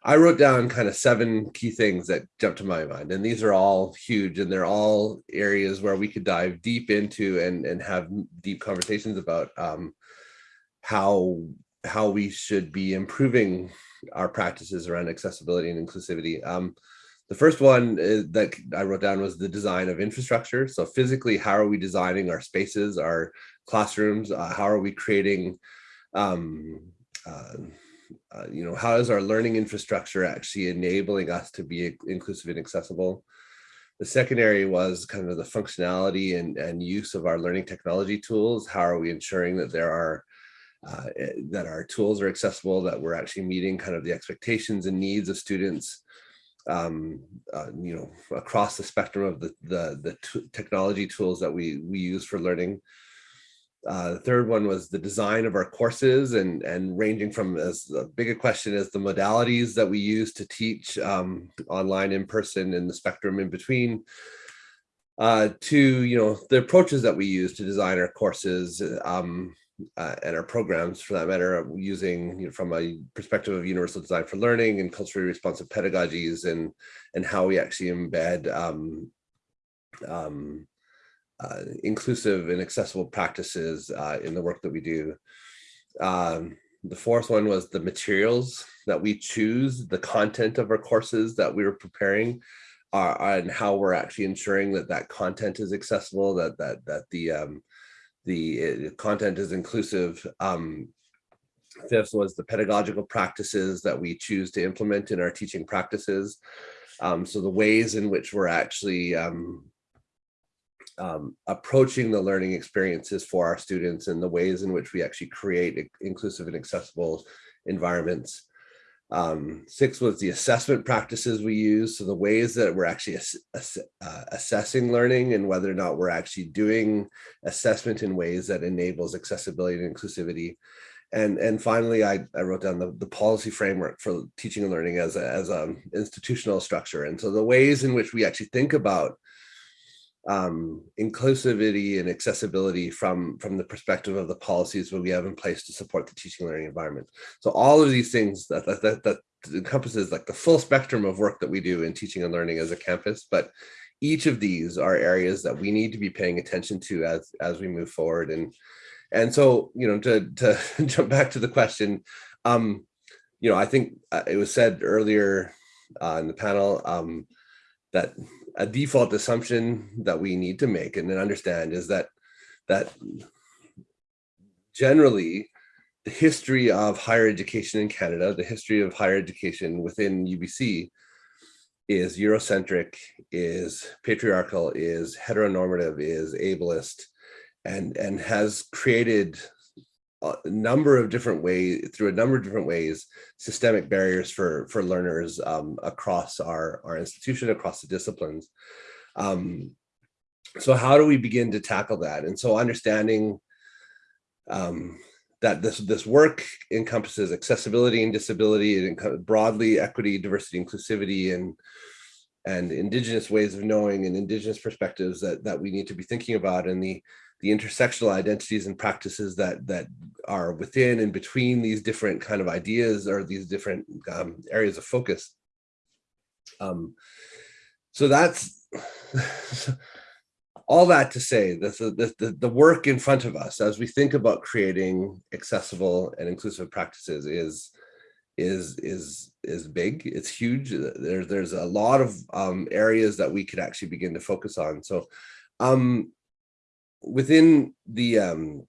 I wrote down kind of seven key things that jumped to my mind, and these are all huge, and they're all areas where we could dive deep into and and have deep conversations about um, how how we should be improving our practices around accessibility and inclusivity. Um, the first one is, that I wrote down was the design of infrastructure. So physically, how are we designing our spaces, our classrooms? Uh, how are we creating um, uh, uh, you know, how is our learning infrastructure actually enabling us to be inclusive and accessible? The second area was kind of the functionality and, and use of our learning technology tools. How are we ensuring that there are uh, eh, that our tools are accessible, that we're actually meeting kind of the expectations and needs of students, um, uh, you know, across the spectrum of the the, the technology tools that we we use for learning. Uh, the third one was the design of our courses and, and ranging from as big a question as the modalities that we use to teach um, online, in person, and the spectrum in between, uh, to you know the approaches that we use to design our courses um, uh, and our programs for that matter, using you know, from a perspective of universal design for learning and culturally responsive pedagogies and and how we actually embed um, um, uh, inclusive and accessible practices uh, in the work that we do. Um, the fourth one was the materials that we choose, the content of our courses that we were preparing, uh, and how we're actually ensuring that that content is accessible, that that that the um, the uh, content is inclusive. Um, fifth was the pedagogical practices that we choose to implement in our teaching practices. Um, so the ways in which we're actually um, um, approaching the learning experiences for our students and the ways in which we actually create inclusive and accessible environments. Um, six was the assessment practices we use. So the ways that we're actually ass ass uh, assessing learning and whether or not we're actually doing assessment in ways that enables accessibility and inclusivity. And, and finally, I, I wrote down the, the policy framework for teaching and learning as a, as a institutional structure. And so the ways in which we actually think about um, inclusivity and accessibility from, from the perspective of the policies that we have in place to support the teaching learning environment. So all of these things that, that, that, that encompasses like the full spectrum of work that we do in teaching and learning as a campus, but each of these are areas that we need to be paying attention to as, as we move forward. And, and so, you know, to, to jump back to the question, um, you know, I think uh, it was said earlier uh, in the panel um, that a default assumption that we need to make and understand is that that generally the history of higher education in Canada, the history of higher education within UBC is Eurocentric, is patriarchal, is heteronormative, is ableist, and, and has created a number of different ways, through a number of different ways, systemic barriers for, for learners um, across our, our institution, across the disciplines. Um, so how do we begin to tackle that? And so understanding um, that this this work encompasses accessibility and disability and broadly equity, diversity, inclusivity, and and indigenous ways of knowing and indigenous perspectives that that we need to be thinking about and the the intersectional identities and practices that that are within and between these different kind of ideas or these different um, areas of focus. Um, so that's all that to say that the, the, the work in front of us as we think about creating accessible and inclusive practices is is is is big. It's huge. There's there's a lot of um, areas that we could actually begin to focus on. So um within the um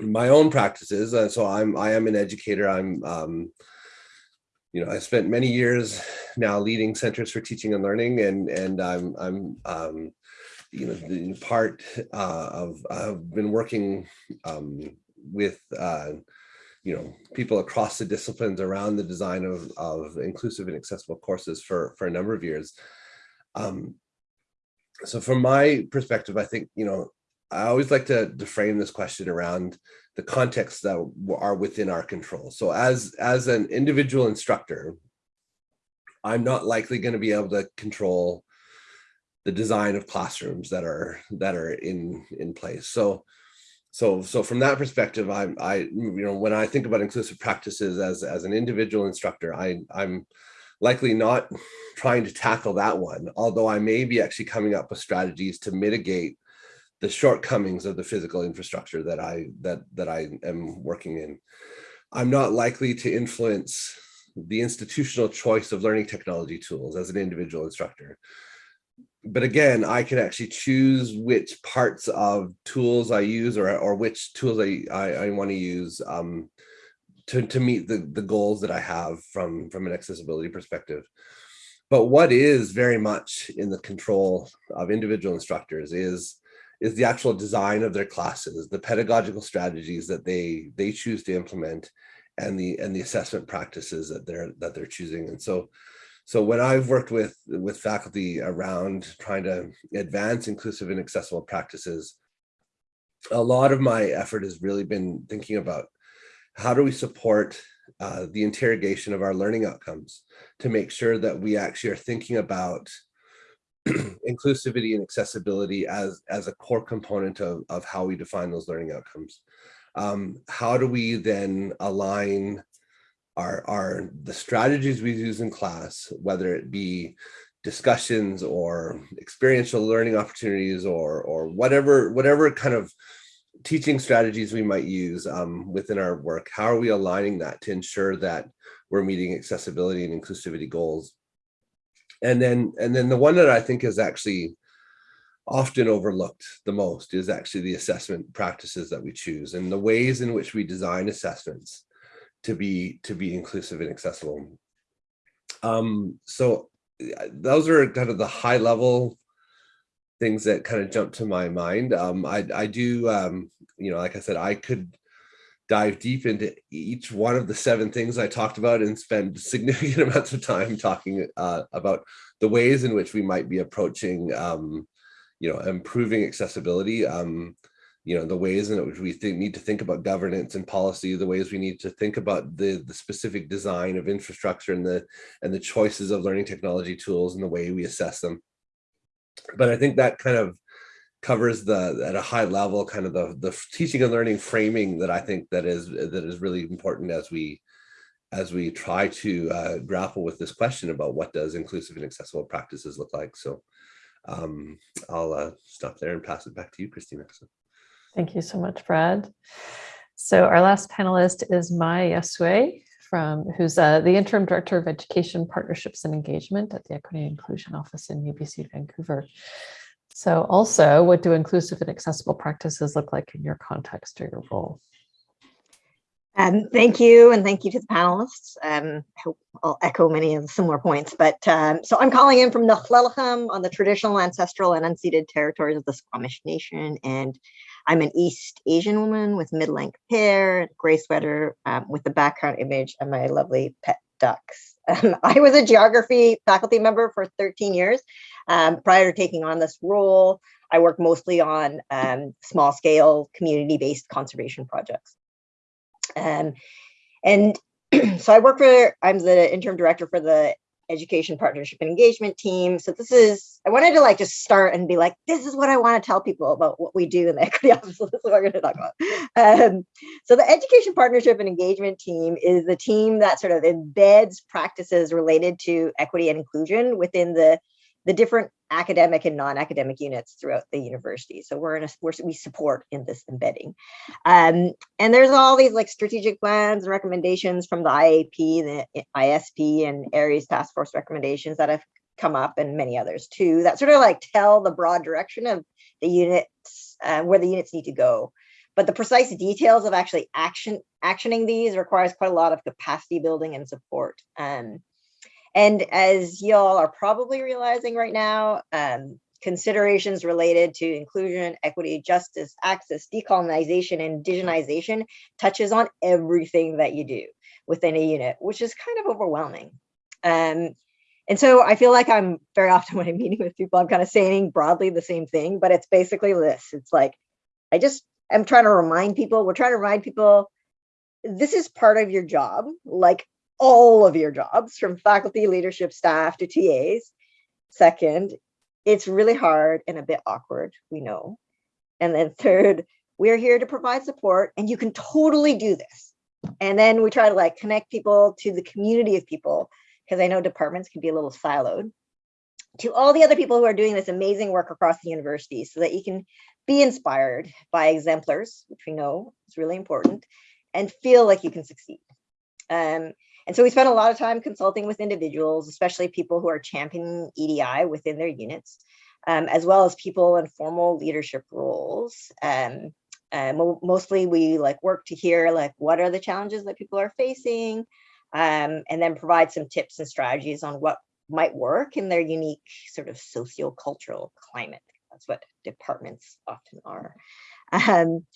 my own practices uh, so i'm i am an educator. I'm um you know i spent many years now leading centers for teaching and learning and and i'm i'm um you know the part uh of i've been working um with uh you know people across the disciplines around the design of of inclusive and accessible courses for for a number of years. Um so from my perspective i think you know I always like to, to frame this question around the context that are within our control. So as, as an individual instructor, I'm not likely going to be able to control the design of classrooms that are that are in in place. So so so from that perspective, I'm I you know when I think about inclusive practices as as an individual instructor, I I'm likely not trying to tackle that one, although I may be actually coming up with strategies to mitigate the shortcomings of the physical infrastructure that I that that I am working in. I'm not likely to influence the institutional choice of learning technology tools as an individual instructor. But again, I can actually choose which parts of tools I use or, or which tools I, I, I want to use um, to, to meet the, the goals that I have from, from an accessibility perspective. But what is very much in the control of individual instructors is is the actual design of their classes, the pedagogical strategies that they they choose to implement, and the and the assessment practices that they're that they're choosing. And so, so when I've worked with with faculty around trying to advance inclusive and accessible practices, a lot of my effort has really been thinking about how do we support uh, the interrogation of our learning outcomes to make sure that we actually are thinking about inclusivity and accessibility as, as a core component of, of how we define those learning outcomes. Um, how do we then align our, our the strategies we use in class, whether it be discussions or experiential learning opportunities or or whatever whatever kind of teaching strategies we might use um, within our work, how are we aligning that to ensure that we're meeting accessibility and inclusivity goals and then and then the one that I think is actually often overlooked the most is actually the assessment practices that we choose and the ways in which we design assessments to be to be inclusive and accessible. Um, so those are kind of the high level things that kind of jump to my mind. Um, I, I do, um, you know, like I said, I could dive deep into each one of the seven things I talked about and spend significant amounts of time talking uh, about the ways in which we might be approaching, um, you know, improving accessibility. Um, you know, the ways in which we need to think about governance and policy, the ways we need to think about the, the specific design of infrastructure and the and the choices of learning technology tools and the way we assess them. But I think that kind of covers the at a high level kind of the the teaching and learning framing that I think that is that is really important as we as we try to uh, grapple with this question about what does inclusive and accessible practices look like. So um, I'll uh, stop there and pass it back to you, Christina. Thank you so much, Brad. So our last panelist is Mai Yasué, from who's uh, the interim director of education partnerships and engagement at the Equity and Inclusion Office in UBC Vancouver. So also, what do inclusive and accessible practices look like in your context or your role? Um, thank you, and thank you to the panelists. Um, I hope I'll echo many of the similar points. But um, so I'm calling in from the Nukhlelecham on the traditional, ancestral, and unceded territories of the Squamish Nation, and I'm an East Asian woman with mid-length hair, gray sweater, um, with the background image of my lovely pet ducks. Um, I was a geography faculty member for 13 years. Um, prior to taking on this role, I worked mostly on um, small scale community based conservation projects. Um, and so I work for, I'm the interim director for the education partnership and engagement team. So this is, I wanted to like just start and be like, this is what I want to tell people about what we do in the equity office. So this is what we're going to talk about. Um, so the education partnership and engagement team is the team that sort of embeds practices related to equity and inclusion within the the different academic and non-academic units throughout the university. So we're in a, we're, we support in this embedding. Um, and there's all these like strategic plans and recommendations from the IAP, the ISP and ARES task force recommendations that have come up and many others too, that sort of like tell the broad direction of the units, uh, where the units need to go. But the precise details of actually action actioning these requires quite a lot of capacity building and support. Um, and as y'all are probably realizing right now, um, considerations related to inclusion, equity, justice, access, decolonization, and indigenization touches on everything that you do within a unit, which is kind of overwhelming. Um, and so I feel like I'm very often when I'm meeting with people, I'm kind of saying broadly the same thing, but it's basically this. It's like, I just, I'm trying to remind people, we're trying to remind people, this is part of your job. Like all of your jobs from faculty, leadership, staff to TAs. Second, it's really hard and a bit awkward, we know. And then third, we're here to provide support and you can totally do this. And then we try to like connect people to the community of people because I know departments can be a little siloed to all the other people who are doing this amazing work across the university so that you can be inspired by exemplars, which we know is really important, and feel like you can succeed. Um, and so we spent a lot of time consulting with individuals, especially people who are championing EDI within their units, um, as well as people in formal leadership roles. Um, uh, mo mostly we like work to hear like what are the challenges that people are facing, um, and then provide some tips and strategies on what might work in their unique sort of socio-cultural climate. That's what departments often are. Um,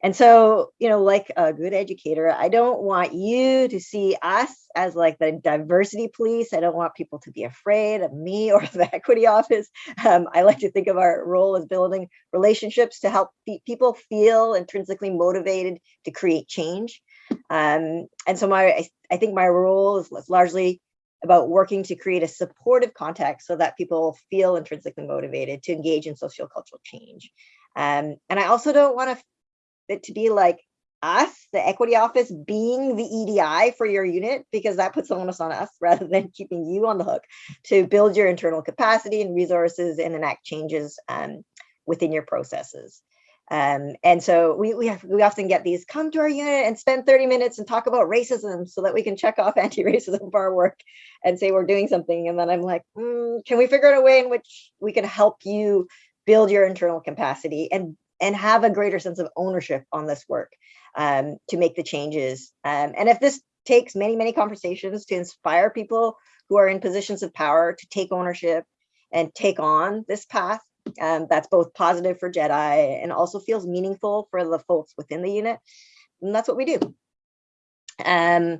and so, you know, like a good educator, I don't want you to see us as like the diversity police. I don't want people to be afraid of me or the equity office. Um, I like to think of our role as building relationships to help people feel intrinsically motivated to create change. Um, and so my, I, think my role is largely about working to create a supportive context so that people feel intrinsically motivated to engage in sociocultural change. Um, and I also don't want to it to be like us, the equity office, being the EDI for your unit, because that puts the onus on us rather than keeping you on the hook to build your internal capacity and resources and enact changes um, within your processes. Um, and so we, we, have, we often get these, come to our unit and spend 30 minutes and talk about racism so that we can check off anti-racism our work and say we're doing something. And then I'm like, mm, can we figure out a way in which we can help you build your internal capacity and and have a greater sense of ownership on this work um, to make the changes. Um, and if this takes many, many conversations to inspire people who are in positions of power to take ownership and take on this path, um, that's both positive for JEDI and also feels meaningful for the folks within the unit. And that's what we do. Um,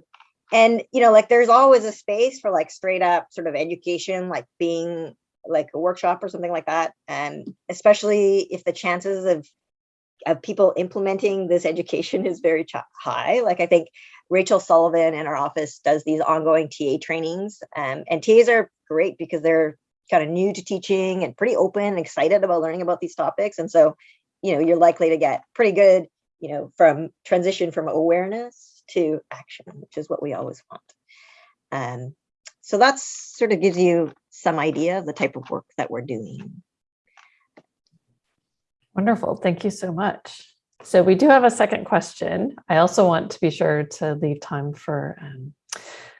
and, you know, like there's always a space for like straight up sort of education, like being like a workshop or something like that. And especially if the chances of of people implementing this education is very high. Like I think Rachel Sullivan in our office does these ongoing TA trainings. Um, and TAs are great because they're kind of new to teaching and pretty open and excited about learning about these topics. And so, you know, you're likely to get pretty good, you know, from transition from awareness to action, which is what we always want. Um, so that's sort of gives you some idea of the type of work that we're doing. Wonderful. Thank you so much. So we do have a second question. I also want to be sure to leave time for um,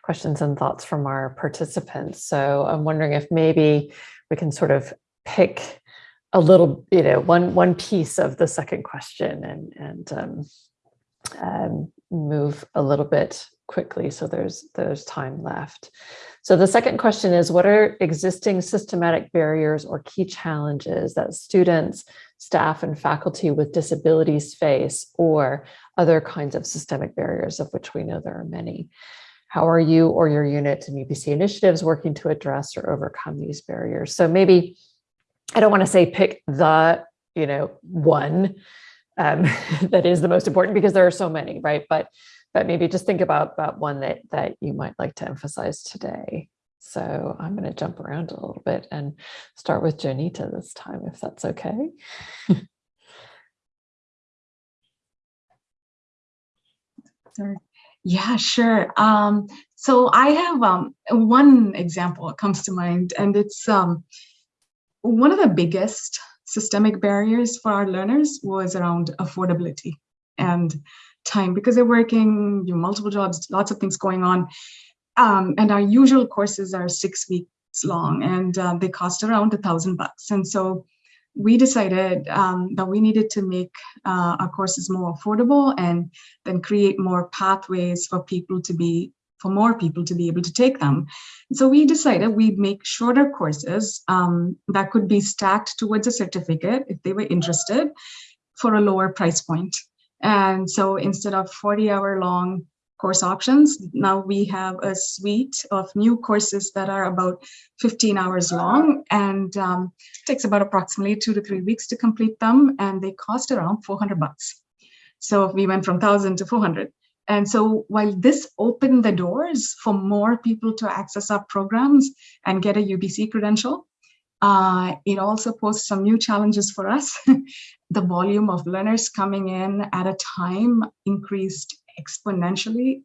questions and thoughts from our participants. So I'm wondering if maybe we can sort of pick a little, you know, one one piece of the second question and and um, um, move a little bit quickly so there's there's time left. So the second question is, what are existing systematic barriers or key challenges that students, staff, and faculty with disabilities face or other kinds of systemic barriers of which we know there are many? How are you or your unit and UBC initiatives working to address or overcome these barriers? So maybe, I don't want to say pick the, you know, one um, that is the most important because there are so many, right? But but maybe just think about, about one that, that you might like to emphasize today. So I'm going to jump around a little bit and start with Jonita this time, if that's okay. Yeah, sure. Um, so I have um, one example that comes to mind, and it's um, one of the biggest systemic barriers for our learners was around affordability and time because they're working you know, multiple jobs, lots of things going on. Um, and our usual courses are six weeks long and um, they cost around a thousand bucks. And so we decided um, that we needed to make uh, our courses more affordable and then create more pathways for people to be for more people to be able to take them. So we decided we'd make shorter courses um, that could be stacked towards a certificate if they were interested for a lower price point. And so instead of 40 hour long course options, now we have a suite of new courses that are about 15 hours long and um, takes about approximately two to three weeks to complete them. And they cost around 400 bucks. So we went from 1000 to 400. And so while this opened the doors for more people to access our programs and get a UBC credential, uh, it also posed some new challenges for us. the volume of learners coming in at a time increased exponentially,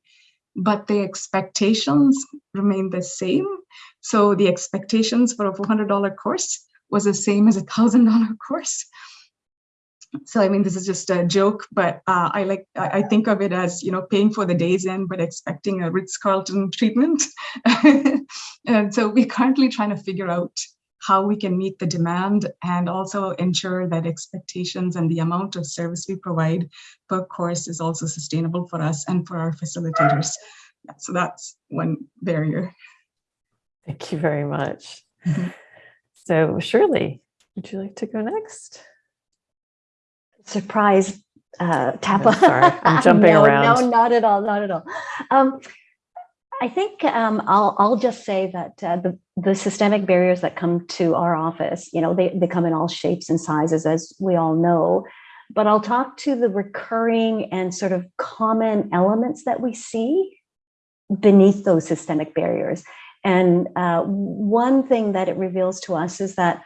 but the expectations remained the same. So the expectations for a $400 course was the same as a $1,000 course so I mean, this is just a joke, but uh, I like I think of it as you know paying for the Days Inn, but expecting a Ritz Carlton treatment. and so we're currently trying to figure out how we can meet the demand and also ensure that expectations and the amount of service we provide per course is also sustainable for us and for our facilitators. So that's one barrier. Thank you very much. Mm -hmm. So Shirley, would you like to go next? surprise uh, tap on. sorry, I'm jumping no, around. No, not at all, not at all. Um, I think um, I'll, I'll just say that uh, the, the systemic barriers that come to our office, you know, they, they come in all shapes and sizes, as we all know. But I'll talk to the recurring and sort of common elements that we see beneath those systemic barriers. And uh, one thing that it reveals to us is that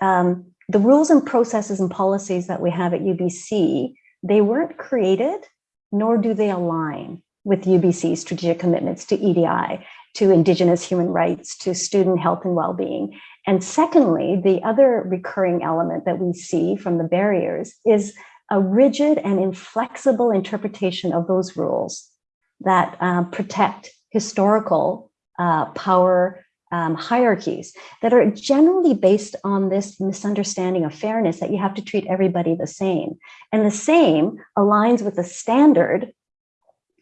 um, the rules and processes and policies that we have at UBC, they weren't created, nor do they align with UBC's strategic commitments to EDI, to Indigenous human rights, to student health and well-being. And secondly, the other recurring element that we see from the barriers is a rigid and inflexible interpretation of those rules that uh, protect historical uh, power um, hierarchies that are generally based on this misunderstanding of fairness that you have to treat everybody the same. And the same aligns with the standard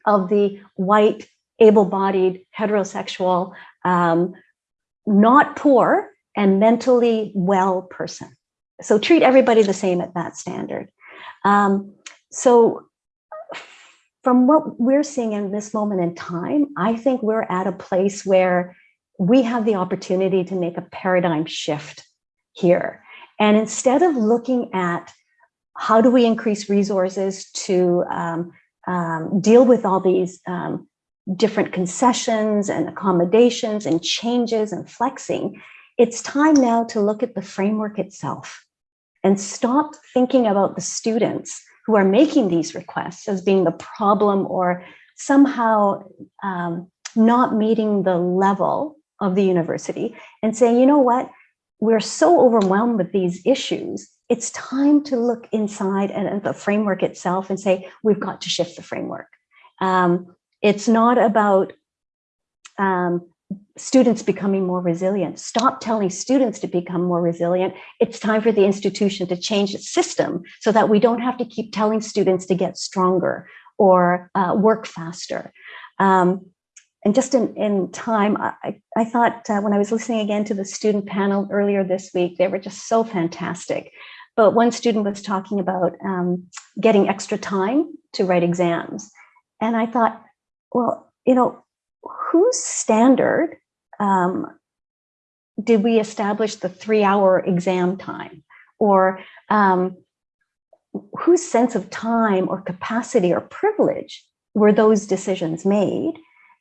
of the white, able-bodied, heterosexual, um, not poor, and mentally well person. So treat everybody the same at that standard. Um, so from what we're seeing in this moment in time, I think we're at a place where we have the opportunity to make a paradigm shift here. And instead of looking at how do we increase resources to um, um, deal with all these um, different concessions and accommodations and changes and flexing, it's time now to look at the framework itself and stop thinking about the students who are making these requests as being the problem or somehow um, not meeting the level of the university and saying, you know what, we're so overwhelmed with these issues. It's time to look inside at the framework itself and say, we've got to shift the framework. Um, it's not about um, students becoming more resilient. Stop telling students to become more resilient. It's time for the institution to change its system so that we don't have to keep telling students to get stronger or uh, work faster. Um, and just in, in time, I, I thought uh, when I was listening again to the student panel earlier this week, they were just so fantastic. But one student was talking about um, getting extra time to write exams. And I thought, well, you know, whose standard um, did we establish the three hour exam time? Or um, whose sense of time or capacity or privilege were those decisions made?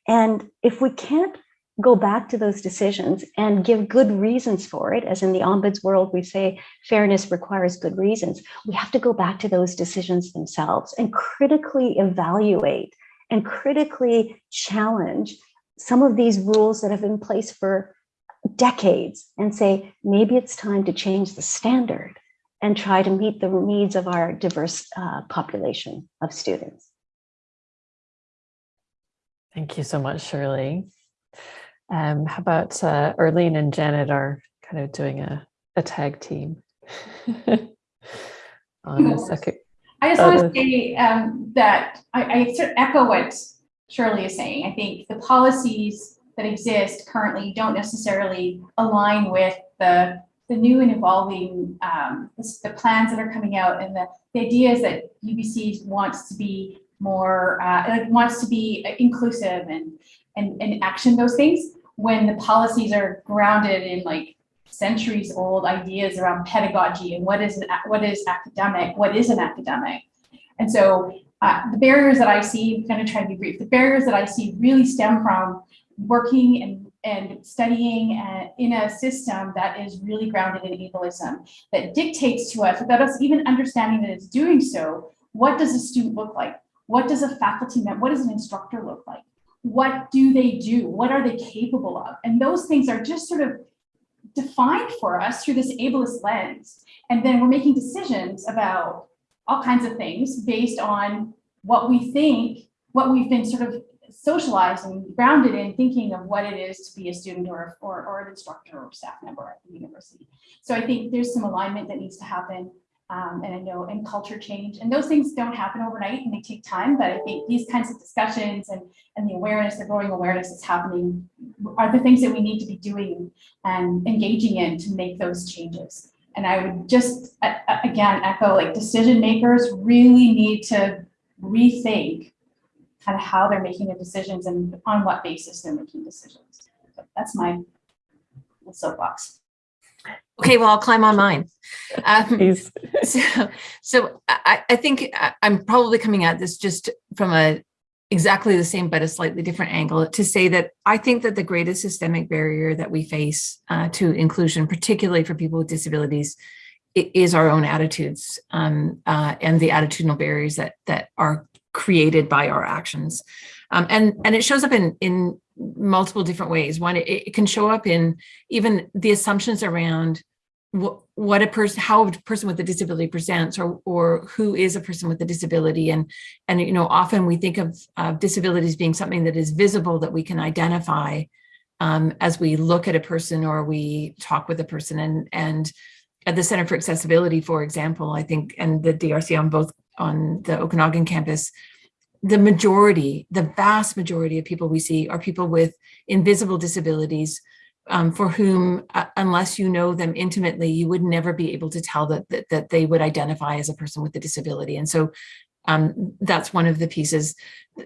And if we can't go back to those decisions and give good reasons for it, as in the ombuds world, we say fairness requires good reasons, we have to go back to those decisions themselves and critically evaluate and critically challenge some of these rules that have been in place for decades and say, maybe it's time to change the standard and try to meet the needs of our diverse uh, population of students. Thank you so much, Shirley. Um, how about uh, Erlene and Janet are kind of doing a, a tag team on a second. I just want to say um, that I, I sort of echo what Shirley is saying. I think the policies that exist currently don't necessarily align with the, the new and evolving, um, the, the plans that are coming out and the, the ideas that UBC wants to be more, uh, wants to be inclusive and, and, and action those things when the policies are grounded in like centuries old ideas around pedagogy and what is, an, what is academic, what is an academic. And so uh, the barriers that I see, I'm to try to be brief, the barriers that I see really stem from working and, and studying uh, in a system that is really grounded in ableism, that dictates to us, without us even understanding that it's doing so, what does a student look like? What does a faculty member, what does an instructor look like? What do they do? What are they capable of? And those things are just sort of defined for us through this ableist lens. And then we're making decisions about all kinds of things based on what we think, what we've been sort of socialized and grounded in thinking of what it is to be a student or, or, or an instructor or staff member at the university. So I think there's some alignment that needs to happen. Um, and I know, and culture change, and those things don't happen overnight and they take time, but I think these kinds of discussions and, and the awareness, the growing awareness that's happening are the things that we need to be doing and engaging in to make those changes. And I would just, a- again, echo like decision makers really need to rethink kind of how they're making their decisions and on what basis they're making decisions. So That's my soapbox. Okay, well, I'll climb on mine. Um, so, so I, I think I'm probably coming at this just from a exactly the same but a slightly different angle to say that I think that the greatest systemic barrier that we face uh, to inclusion, particularly for people with disabilities, is our own attitudes um, uh, and the attitudinal barriers that that are created by our actions, um, and and it shows up in in multiple different ways. One, it, it can show up in even the assumptions around what, what a person, how a person with a disability presents or, or who is a person with a disability. And, and, you know, often we think of uh, disabilities being something that is visible that we can identify um, as we look at a person or we talk with a person. And, and at the Center for Accessibility, for example, I think, and the DRC on both on the Okanagan campus, the majority, the vast majority of people we see are people with invisible disabilities um, for whom, uh, unless you know them intimately, you would never be able to tell that, that, that they would identify as a person with a disability. And so um, that's one of the pieces.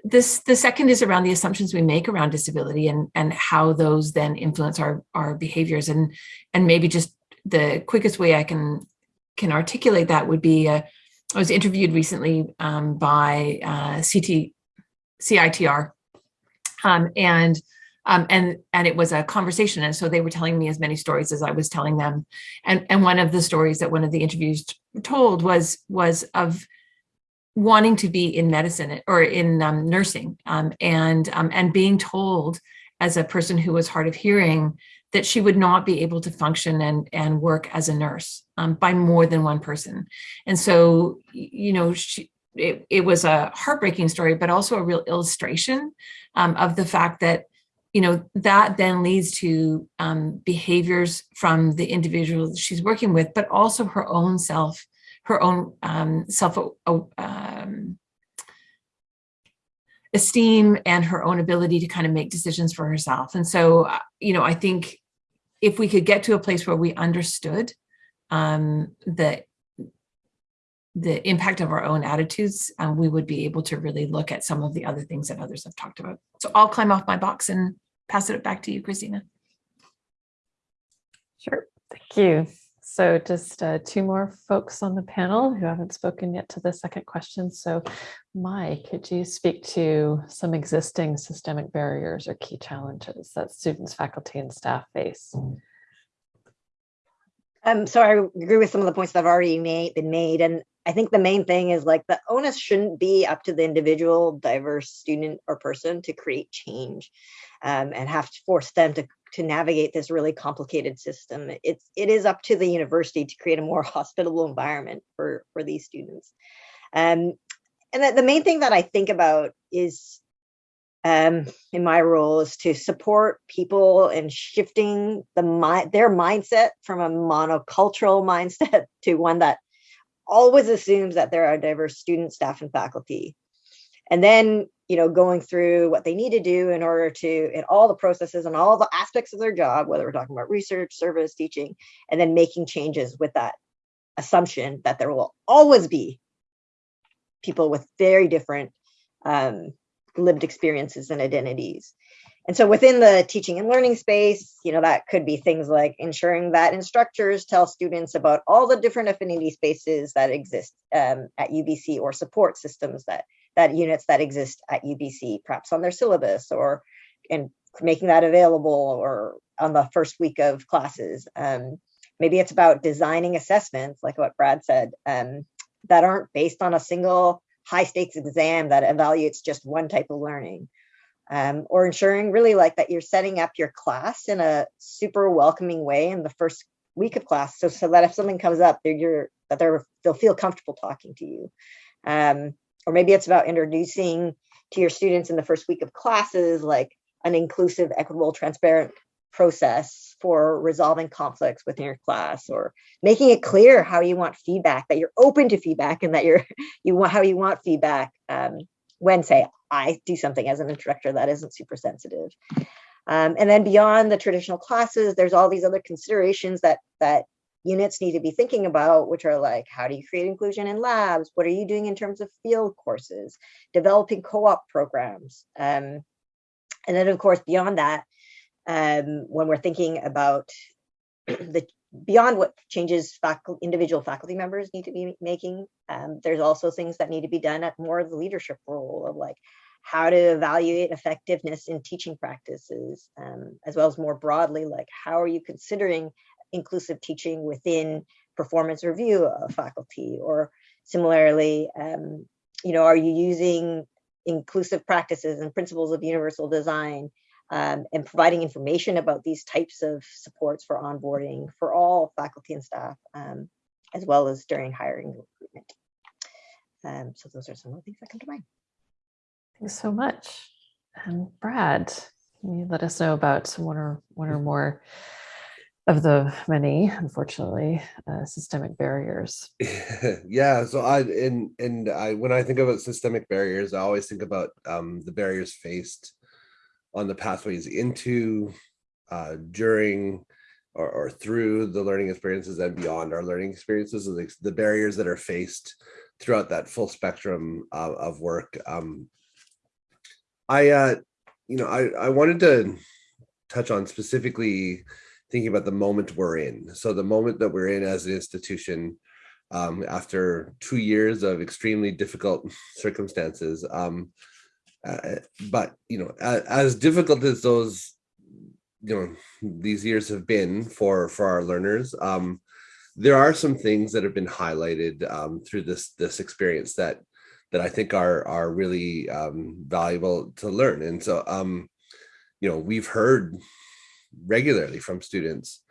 This, the second is around the assumptions we make around disability and, and how those then influence our, our behaviors. And, and maybe just the quickest way I can, can articulate that would be, uh, I was interviewed recently um, by uh, CT, CITR, um, and um, and and it was a conversation, and so they were telling me as many stories as I was telling them, and and one of the stories that one of the interviews told was was of wanting to be in medicine or in um, nursing, um, and um, and being told as a person who was hard of hearing that she would not be able to function and and work as a nurse um, by more than one person, and so you know she. It, it was a heartbreaking story, but also a real illustration um, of the fact that you know, that then leads to um, behaviors from the individual she's working with, but also her own self, her own um, self uh, um, esteem and her own ability to kind of make decisions for herself. And so, uh, you know, I think if we could get to a place where we understood um, the the impact of our own attitudes, um, we would be able to really look at some of the other things that others have talked about. So I'll climb off my box and pass it back to you, Christina. Sure. Thank you. So just uh, two more folks on the panel who haven't spoken yet to the second question. So Mai, could you speak to some existing systemic barriers or key challenges that students, faculty, and staff face? Um, so I agree with some of the points that have already made, been made. And I think the main thing is like the onus shouldn't be up to the individual diverse student or person to create change um, and have to force them to, to navigate this really complicated system. It's, it is up to the university to create a more hospitable environment for, for these students. Um, and the, the main thing that I think about is um, in my role is to support people in shifting the their mindset from a monocultural mindset to one that always assumes that there are diverse students, staff, and faculty. And then, you know, going through what they need to do in order to, in all the processes and all the aspects of their job, whether we're talking about research, service, teaching, and then making changes with that assumption that there will always be people with very different um, lived experiences and identities. And so within the teaching and learning space, you know, that could be things like ensuring that instructors tell students about all the different affinity spaces that exist um, at UBC or support systems that that units that exist at UBC, perhaps on their syllabus or and making that available or on the first week of classes. Um, maybe it's about designing assessments, like what Brad said, um, that aren't based on a single high stakes exam that evaluates just one type of learning. Um, or ensuring really like that you're setting up your class in a super welcoming way in the first week of class. So, so that if something comes up, they're, you're, that they're, they'll feel comfortable talking to you. Um, or maybe it's about introducing to your students in the first week of classes, like an inclusive, equitable, transparent process for resolving conflicts within your class or making it clear how you want feedback that you're open to feedback and that you're you want how you want feedback um, when say i do something as an instructor that isn't super sensitive. Um, and then beyond the traditional classes there's all these other considerations that that units need to be thinking about which are like how do you create inclusion in labs? What are you doing in terms of field courses? Developing co-op programs um, and then of course beyond that um, when we're thinking about the beyond what changes faculty, individual faculty members need to be making, um, there's also things that need to be done at more of the leadership role of like how to evaluate effectiveness in teaching practices, um, as well as more broadly, like how are you considering inclusive teaching within performance review of faculty or similarly, um, you know, are you using inclusive practices and principles of universal design um, and providing information about these types of supports for onboarding for all faculty and staff, um, as well as during hiring and recruitment. Um, so those are some of the things that come to mind. Thanks so much. And Brad, can you let us know about one or one or more of the many, unfortunately, uh, systemic barriers? yeah, so I and and I when I think about systemic barriers, I always think about um, the barriers faced on the pathways into, uh, during, or, or, through the learning experiences and beyond our learning experiences, the, the barriers that are faced throughout that full spectrum of, of work. Um, I, uh, you know, I, I wanted to touch on specifically thinking about the moment we're in. So the moment that we're in as an institution, um, after two years of extremely difficult circumstances, um, uh, but you know, as, as difficult as those, you know, these years have been for for our learners, um, there are some things that have been highlighted um, through this this experience that that I think are are really um, valuable to learn. And so, um, you know, we've heard regularly from students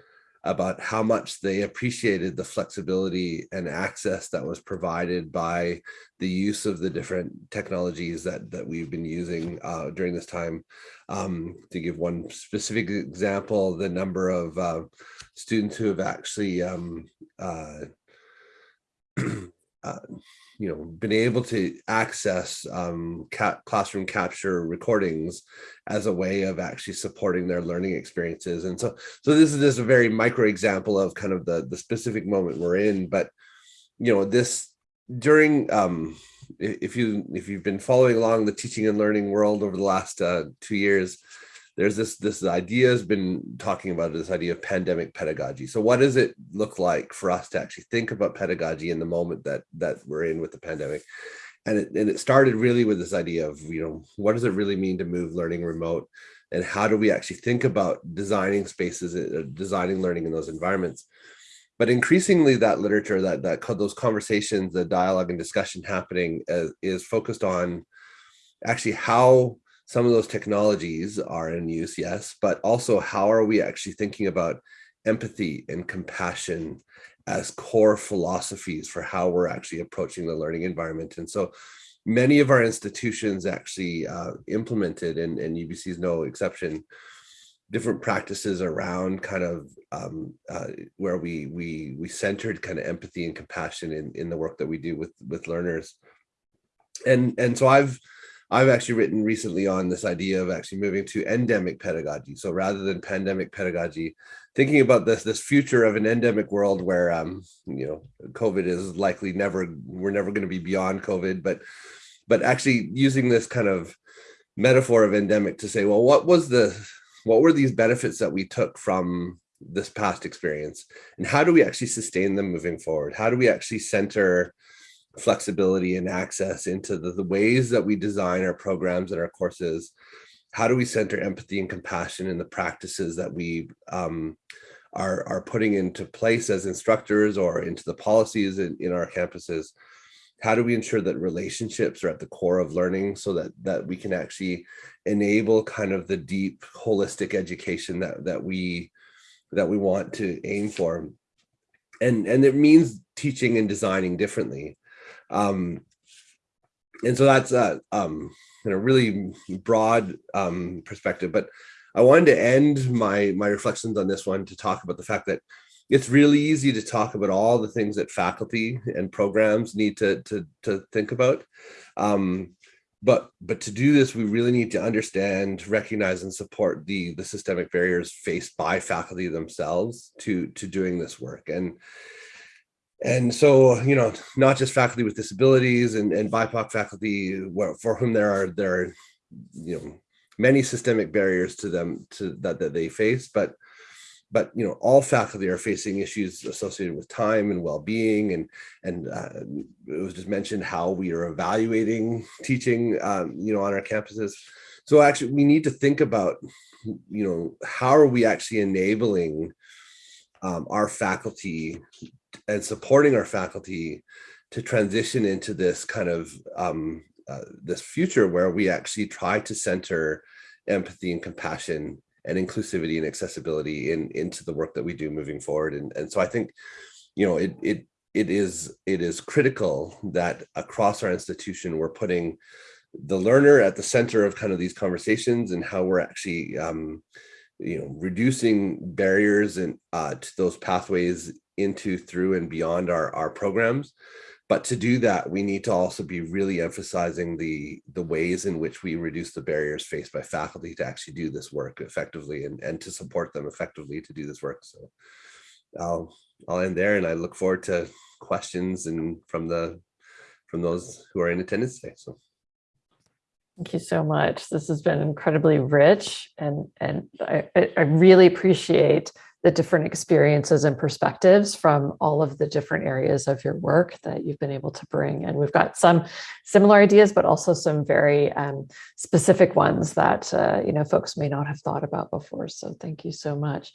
about how much they appreciated the flexibility and access that was provided by the use of the different technologies that that we've been using uh, during this time. Um, to give one specific example, the number of uh, students who have actually um, uh, uh you know, been able to access um, classroom capture recordings as a way of actually supporting their learning experiences. And so, so this is just a very micro example of kind of the, the specific moment we're in, but, you know, this during, um, if you, if you've been following along the teaching and learning world over the last uh, two years, there's this this idea has been talking about this idea of pandemic pedagogy. So what does it look like for us to actually think about pedagogy in the moment that that we're in with the pandemic? And it, and it started really with this idea of, you know, what does it really mean to move learning remote? And how do we actually think about designing spaces, uh, designing learning in those environments? But increasingly that literature, that, that those conversations, the dialogue and discussion happening uh, is focused on actually how some of those technologies are in use, yes, but also how are we actually thinking about empathy and compassion as core philosophies for how we're actually approaching the learning environment. And so many of our institutions actually uh, implemented, and, and UBC is no exception, different practices around kind of um, uh, where we we we centered kind of empathy and compassion in, in the work that we do with with learners. And and so I've I've actually written recently on this idea of actually moving to endemic pedagogy. So rather than pandemic pedagogy, thinking about this this future of an endemic world where um you know COVID is likely never we're never going to be beyond COVID, but but actually using this kind of metaphor of endemic to say, well, what was the what were these benefits that we took from this past experience and how do we actually sustain them moving forward? How do we actually center flexibility and access into the, the ways that we design our programs and our courses. How do we center empathy and compassion in the practices that we um, are, are putting into place as instructors or into the policies in, in our campuses? How do we ensure that relationships are at the core of learning so that that we can actually enable kind of the deep holistic education that that we that we want to aim for? And and it means teaching and designing differently um, and so that's a, um, a really broad um, perspective, but I wanted to end my, my reflections on this one to talk about the fact that it's really easy to talk about all the things that faculty and programs need to, to, to think about. Um, but but to do this, we really need to understand, recognize, and support the the systemic barriers faced by faculty themselves to to doing this work. And and so you know not just faculty with disabilities and, and bipoc faculty for whom there are there are you know many systemic barriers to them to that that they face but but you know all faculty are facing issues associated with time and well-being and and uh, it was just mentioned how we are evaluating teaching um, you know on our campuses. So actually we need to think about you know how are we actually enabling um, our faculty and supporting our faculty to transition into this kind of um, uh, this future where we actually try to center empathy and compassion and inclusivity and accessibility in into the work that we do moving forward. And and so i think you know it it it is it is critical that across our institution we're putting the learner at the center of kind of these conversations and how we're actually um, you know reducing barriers and uh, to those pathways into through and beyond our our programs. But to do that we need to also be really emphasizing the the ways in which we reduce the barriers faced by faculty to actually do this work effectively and and to support them effectively to do this work. So i'll i'll end there and i look forward to questions and from the from those who are in attendance today so. Thank you so much. This has been incredibly rich and, and I, I really appreciate the different experiences and perspectives from all of the different areas of your work that you've been able to bring. And we've got some similar ideas, but also some very um, specific ones that, uh, you know, folks may not have thought about before. So thank you so much.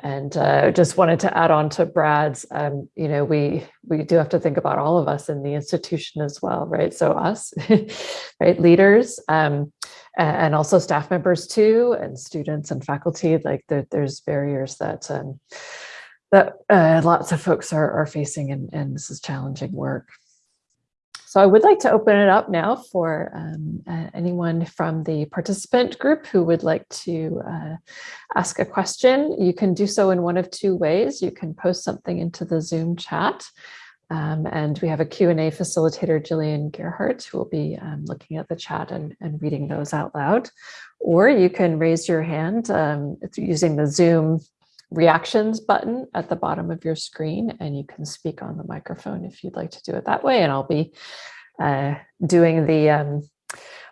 And uh, just wanted to add on to Brad's, um, you know, we we do have to think about all of us in the institution as well, right? So us, right, leaders, um, and also staff members too, and students and faculty. Like the, there's barriers that um, that uh, lots of folks are, are facing, and, and this is challenging work. So I would like to open it up now for um, uh, anyone from the participant group who would like to uh, ask a question. You can do so in one of two ways. You can post something into the Zoom chat. Um, and we have a Q&A facilitator, Jillian Gerhardt, who will be um, looking at the chat and, and, reading those out loud. Or you can raise your hand um, using the Zoom reactions button at the bottom of your screen and you can speak on the microphone if you'd like to do it that way and I'll be uh, doing the um,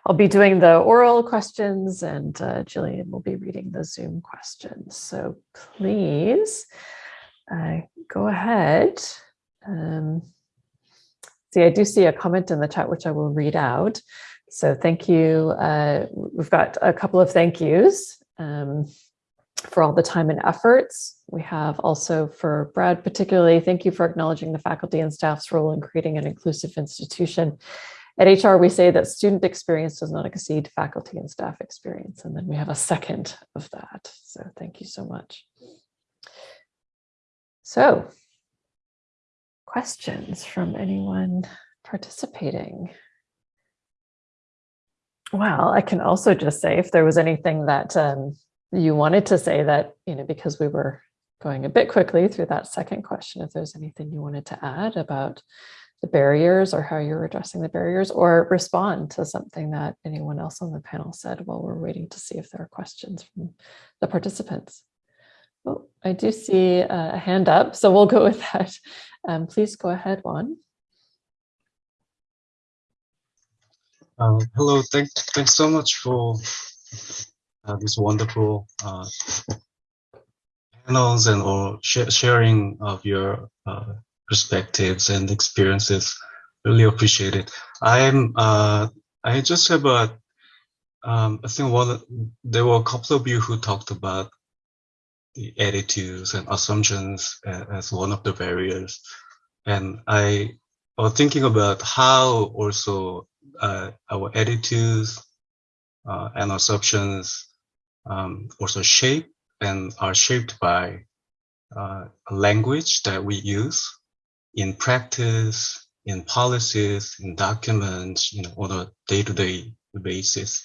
I'll be doing the oral questions and uh, Jillian will be reading the Zoom questions. So please uh, go ahead. Um, see, I do see a comment in the chat, which I will read out. So thank you. Uh, we've got a couple of thank yous um, for all the time and efforts. We have also for Brad particularly, thank you for acknowledging the faculty and staff's role in creating an inclusive institution. At HR, we say that student experience does not exceed faculty and staff experience. And then we have a second of that. So thank you so much. So questions from anyone participating? Well, I can also just say if there was anything that um, you wanted to say that, you know, because we were going a bit quickly through that second question, if there's anything you wanted to add about the barriers or how you're addressing the barriers or respond to something that anyone else on the panel said while we're waiting to see if there are questions from the participants. Oh, I do see a hand up, so we'll go with that. Um, please go ahead, Juan. Uh, hello, thanks, thanks so much for uh, this wonderful uh, panels and or sh sharing of your uh, perspectives and experiences. Really appreciate it. I'm uh, I just have a um, I think one there were a couple of you who talked about the attitudes and assumptions as one of the barriers, and I was thinking about how also uh, our attitudes uh, and assumptions um, also shape and are shaped by uh, language that we use in practice, in policies, in documents, you know, on a day-to-day -day basis.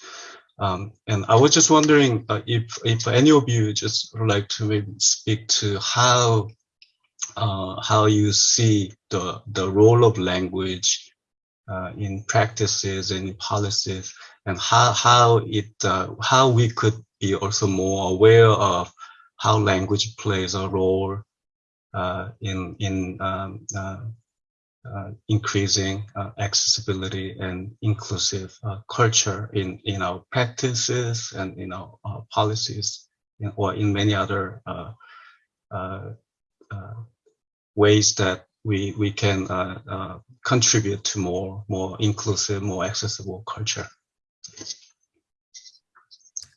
Um, and I was just wondering uh, if if any of you just would like to maybe speak to how uh, how you see the the role of language uh, in practices and in policies and how how it uh, how we could be also more aware of how language plays a role uh, in in um, uh, increasing uh, accessibility and inclusive culture in in our practices and in our policies or in many other ways that we we can uh, uh, contribute to more more inclusive, more accessible culture.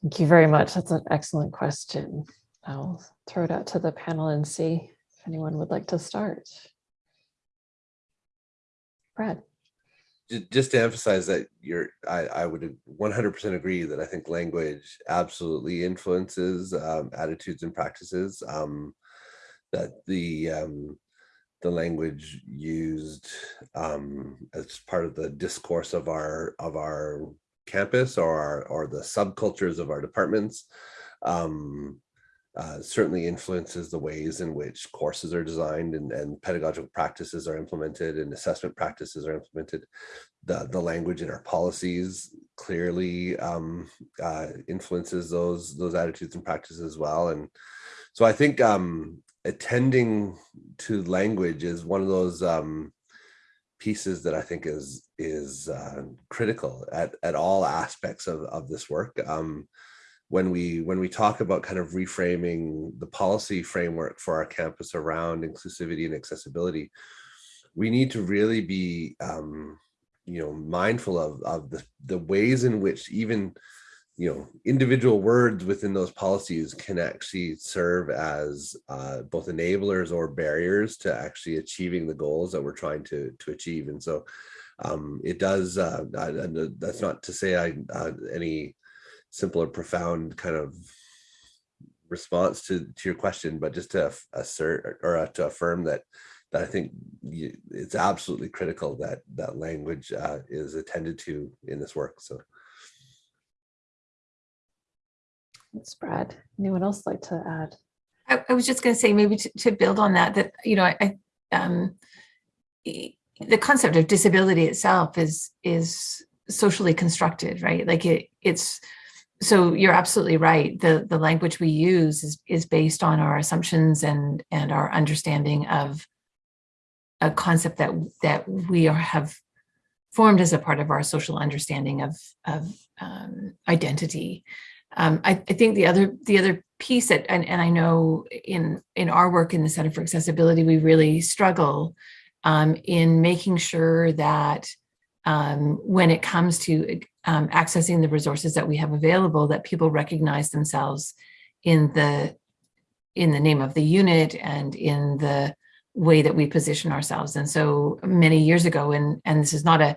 Thank you very much. That's an excellent question. I'll throw it out to the panel and see if anyone would like to start. Brad. Just to emphasize that you're, I, I would 100% agree that I think language absolutely influences um, attitudes and practices. Um, that the um, the language used um, as part of the discourse of our of our campus or our, or the subcultures of our departments um, uh, certainly influences the ways in which courses are designed and, and pedagogical practices are implemented and assessment practices are implemented. The, the language in our policies clearly um, uh, influences those those attitudes and practices as well. And so I think um, attending to language is one of those um, pieces that I think is is uh, critical at, at all aspects of, of this work. Um, when we when we talk about kind of reframing the policy framework for our campus around inclusivity and accessibility, we need to really be um, you know mindful of, of the, the ways in which even you know, individual words within those policies can actually serve as uh, both enablers or barriers to actually achieving the goals that we're trying to to achieve. And so um, it does, uh, I, that's not to say I, uh, any simple or profound kind of response to, to your question, but just to assert or uh, to affirm that that I think it's absolutely critical that that language uh, is attended to in this work. So. Thanks, Brad. Anyone else like to add? I, I was just going to say maybe to, to, build on that, that, you know, I, um, the concept of disability itself is, is socially constructed, right? Like it, it's, so you're absolutely right. The, the language we use is, is based on our assumptions and, and our understanding of a concept that, that we are, have formed as a part of our social understanding of, of um, identity. Um, I, I think the other the other piece that and, and I know in in our work in the Center for Accessibility, we really struggle um, in making sure that um, when it comes to um, accessing the resources that we have available, that people recognize themselves in the in the name of the unit and in the way that we position ourselves. And so many years ago, and and this is not a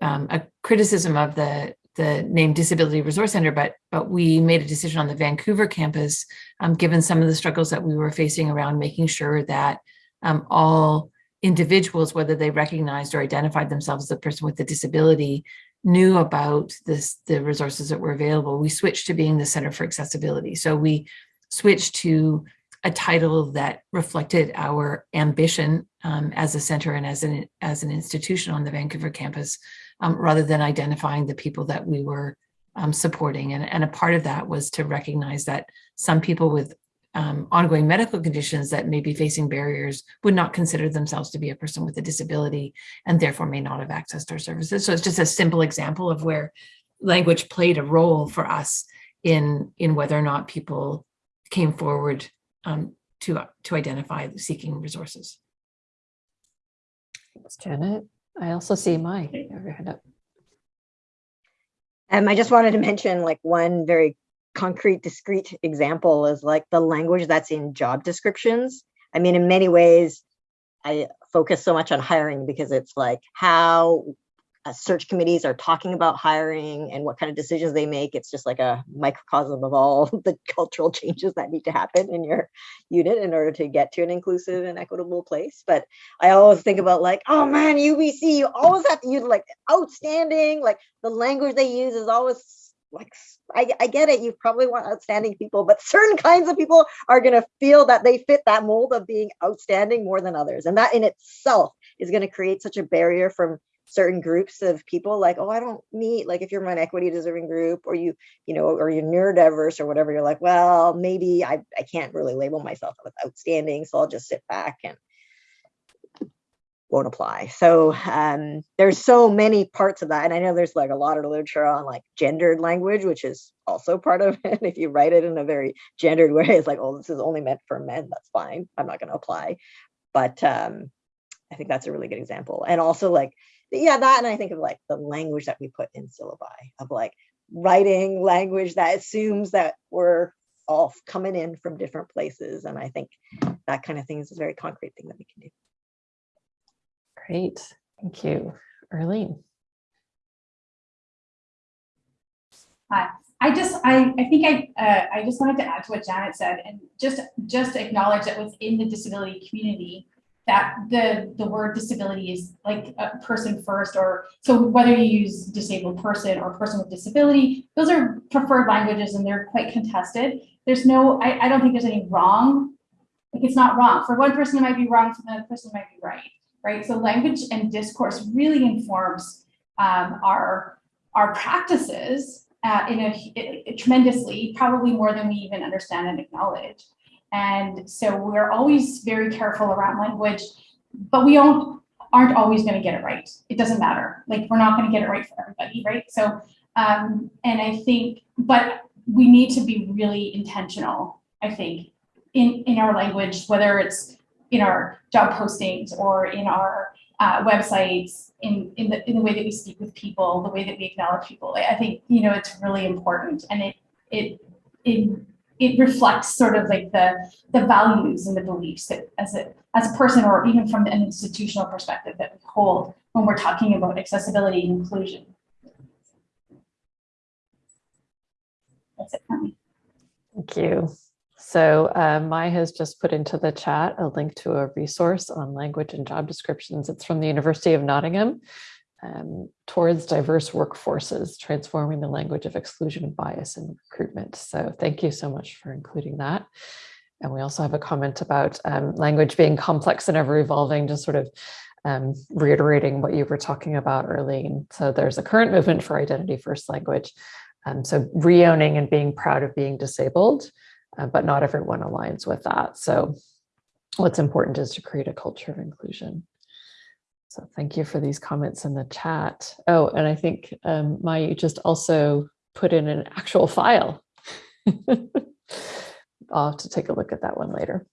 um, a criticism of the the name Disability Resource Center, but but we made a decision on the Vancouver campus, um, given some of the struggles that we were facing around making sure that um, all individuals, whether they recognized or identified themselves as a person with a disability, knew about this the resources that were available. We switched to being the Center for Accessibility. So we switched to a title that reflected our ambition um, as a center and as an as an institution on the Vancouver campus, um, rather than identifying the people that we were um, supporting. And, and a part of that was to recognize that some people with um, ongoing medical conditions that may be facing barriers would not consider themselves to be a person with a disability and therefore may not have access to our services. So it's just a simple example of where language played a role for us in, in whether or not people came forward um, to, to identify seeking resources. Thanks, Janet. I also see Mai. You have your hand up. Um, I just wanted to mention like one very concrete, discrete example is like the language that's in job descriptions. I mean, in many ways, I focus so much on hiring because it's like how uh, search committees are talking about hiring and what kind of decisions they make. It's just like a microcosm of all the cultural changes that need to happen in your unit in order to get to an inclusive and equitable place. But I always think about like, oh man, UBC, you always have to use like outstanding, like the language they use is always like I, I get it you probably want outstanding people but certain kinds of people are going to feel that they fit that mold of being outstanding more than others and that in itself is going to create such a barrier from certain groups of people like oh i don't meet like if you're an equity deserving group or you you know or you're neurodiverse or whatever you're like well maybe i, I can't really label myself with outstanding so i'll just sit back and won't apply. So um, there's so many parts of that. And I know there's like a lot of literature on like gendered language, which is also part of it. If you write it in a very gendered way, it's like, oh, this is only meant for men. That's fine. I'm not going to apply. But um, I think that's a really good example. And also like, yeah, that. And I think of like the language that we put in syllabi of like writing language that assumes that we're all coming in from different places. And I think that kind of thing is a very concrete thing that we can do. Great, thank you. Arlene. Hi, I just, I, I think I, uh, I just wanted to add to what Janet said and just, just acknowledge that within the disability community, that the, the word disability is like a person first, or so whether you use disabled person or person with disability, those are preferred languages and they're quite contested. There's no, I, I don't think there's any wrong. Like it's not wrong. For one person, it might be wrong, for another person, it might be right right? So language and discourse really informs um, our, our practices uh, in a, it, tremendously, probably more than we even understand and acknowledge. And so we're always very careful around language, but we don't, aren't always going to get it right. It doesn't matter. Like we're not going to get it right for everybody, right? So, um, and I think, but we need to be really intentional, I think, in, in our language, whether it's in our job postings or in our uh, websites, in, in, the, in the way that we speak with people, the way that we acknowledge people. I think, you know, it's really important and it, it, it, it reflects sort of like the, the values and the beliefs that as a, as a person or even from an institutional perspective that we hold when we're talking about accessibility and inclusion. That's it for me. Thank you. So uh, Mai has just put into the chat a link to a resource on language and job descriptions. It's from the University of Nottingham um, towards diverse workforces, transforming the language of exclusion and bias in recruitment. So thank you so much for including that. And we also have a comment about um, language being complex and ever evolving, just sort of um, reiterating what you were talking about earlier. So there's a current movement for identity first language. Um, so reowning and being proud of being disabled, uh, but not everyone aligns with that. So what's important is to create a culture of inclusion. So thank you for these comments in the chat. Oh, and I think um, Mai just also put in an actual file. I'll have to take a look at that one later.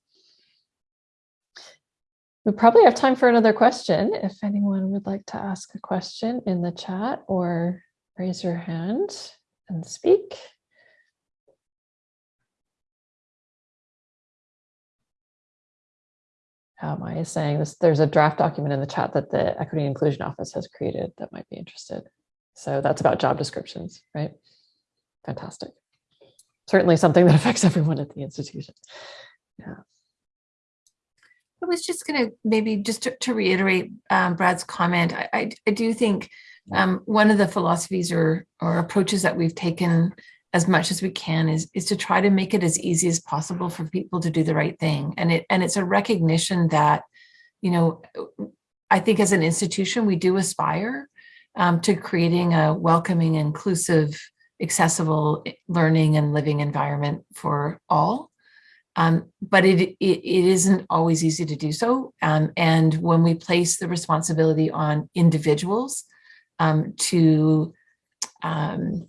We probably have time for another question. If anyone would like to ask a question in the chat or raise your hand and speak. Uh, Mai is saying this, there's a draft document in the chat that the Equity and Inclusion Office has created that might be interested. So that's about job descriptions, right? Fantastic. Certainly something that affects everyone at the institution. Yeah. I was just going to maybe just to, to reiterate um, Brad's comment. I, I, I do think um, one of the philosophies or or approaches that we've taken as much as we can is is to try to make it as easy as possible for people to do the right thing. And it and it's a recognition that, you know, I think as an institution we do aspire um, to creating a welcoming, inclusive, accessible learning and living environment for all. Um, but it, it, it isn't always easy to do so. Um, and when we place the responsibility on individuals um, to um,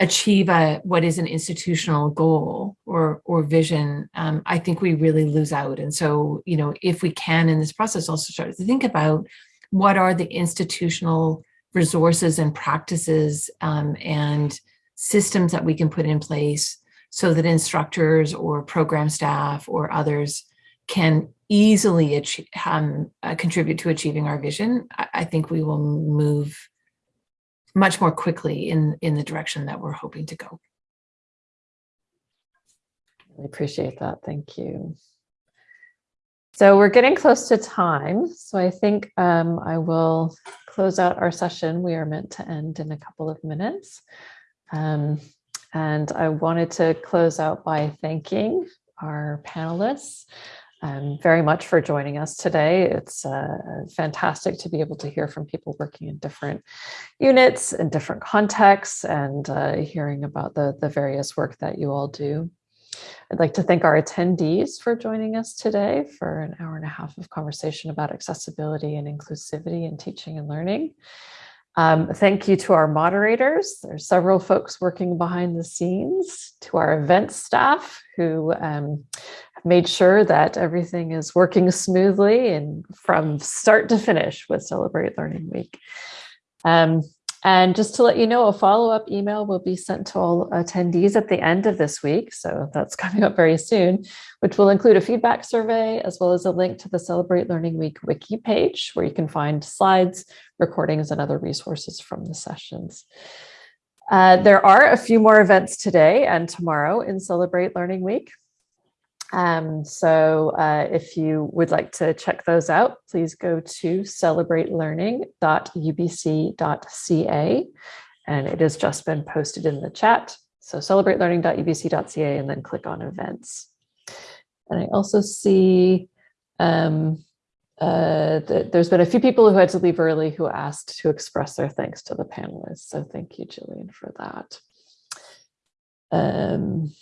achieve a, what is an institutional goal or, or vision, um, I think we really lose out. And so, you know, if we can in this process also start to think about what are the institutional resources and practices um, and systems that we can put in place so that instructors or program staff or others can easily achieve, um, uh, contribute to achieving our vision, I, I, think we will move much more quickly in, in the direction that we're hoping to go. I appreciate that. Thank you. So we're getting close to time. So I think um, I will close out our session. We are meant to end in a couple of minutes. Um, and I wanted to close out by thanking our panelists um, very much for joining us today. It's uh, fantastic to be able to hear from people working in different units and different contexts and uh, hearing about the, the various work that you all do. I'd like to thank our attendees for joining us today for an hour and a half of conversation about accessibility and inclusivity in teaching and learning. Um, thank you to our moderators. There's several folks working behind the scenes, to our event staff who um, have made sure that everything is working smoothly and from start to finish with Celebrate Learning Week. Um, and just to let you know, a follow-up email will be sent to all attendees at the end of this week. So that's coming up very soon, which will include a feedback survey, as well as a link to the Celebrate Learning Week wiki page, where you can find slides, recordings, and other resources from the sessions. Uh, there are a few more events today and tomorrow in Celebrate Learning Week. Um, so uh, if you would like to check those out, please go to celebratelearning.ubc.ca and it has just been posted in the chat. So celebratelearning.ubc.ca and then click on events. And I also see um, uh, th there's been a few people who had to leave early who asked to express their thanks to the panelists. So thank you, Jillian, for that. Um,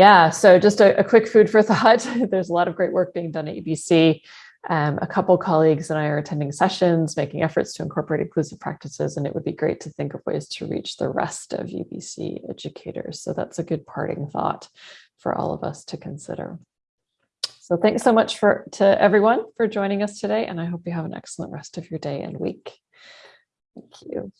yeah, so just a, a, quick food for thought. There's a lot of great work being done at UBC. Um, a couple colleagues and I are attending sessions, making efforts to incorporate inclusive practices, and it would be great to think of ways to reach the rest of UBC educators. So that's a good parting thought for all of us to consider. So thanks so much for to everyone for joining us today, and I hope you have an excellent rest of your day and week. Thank you.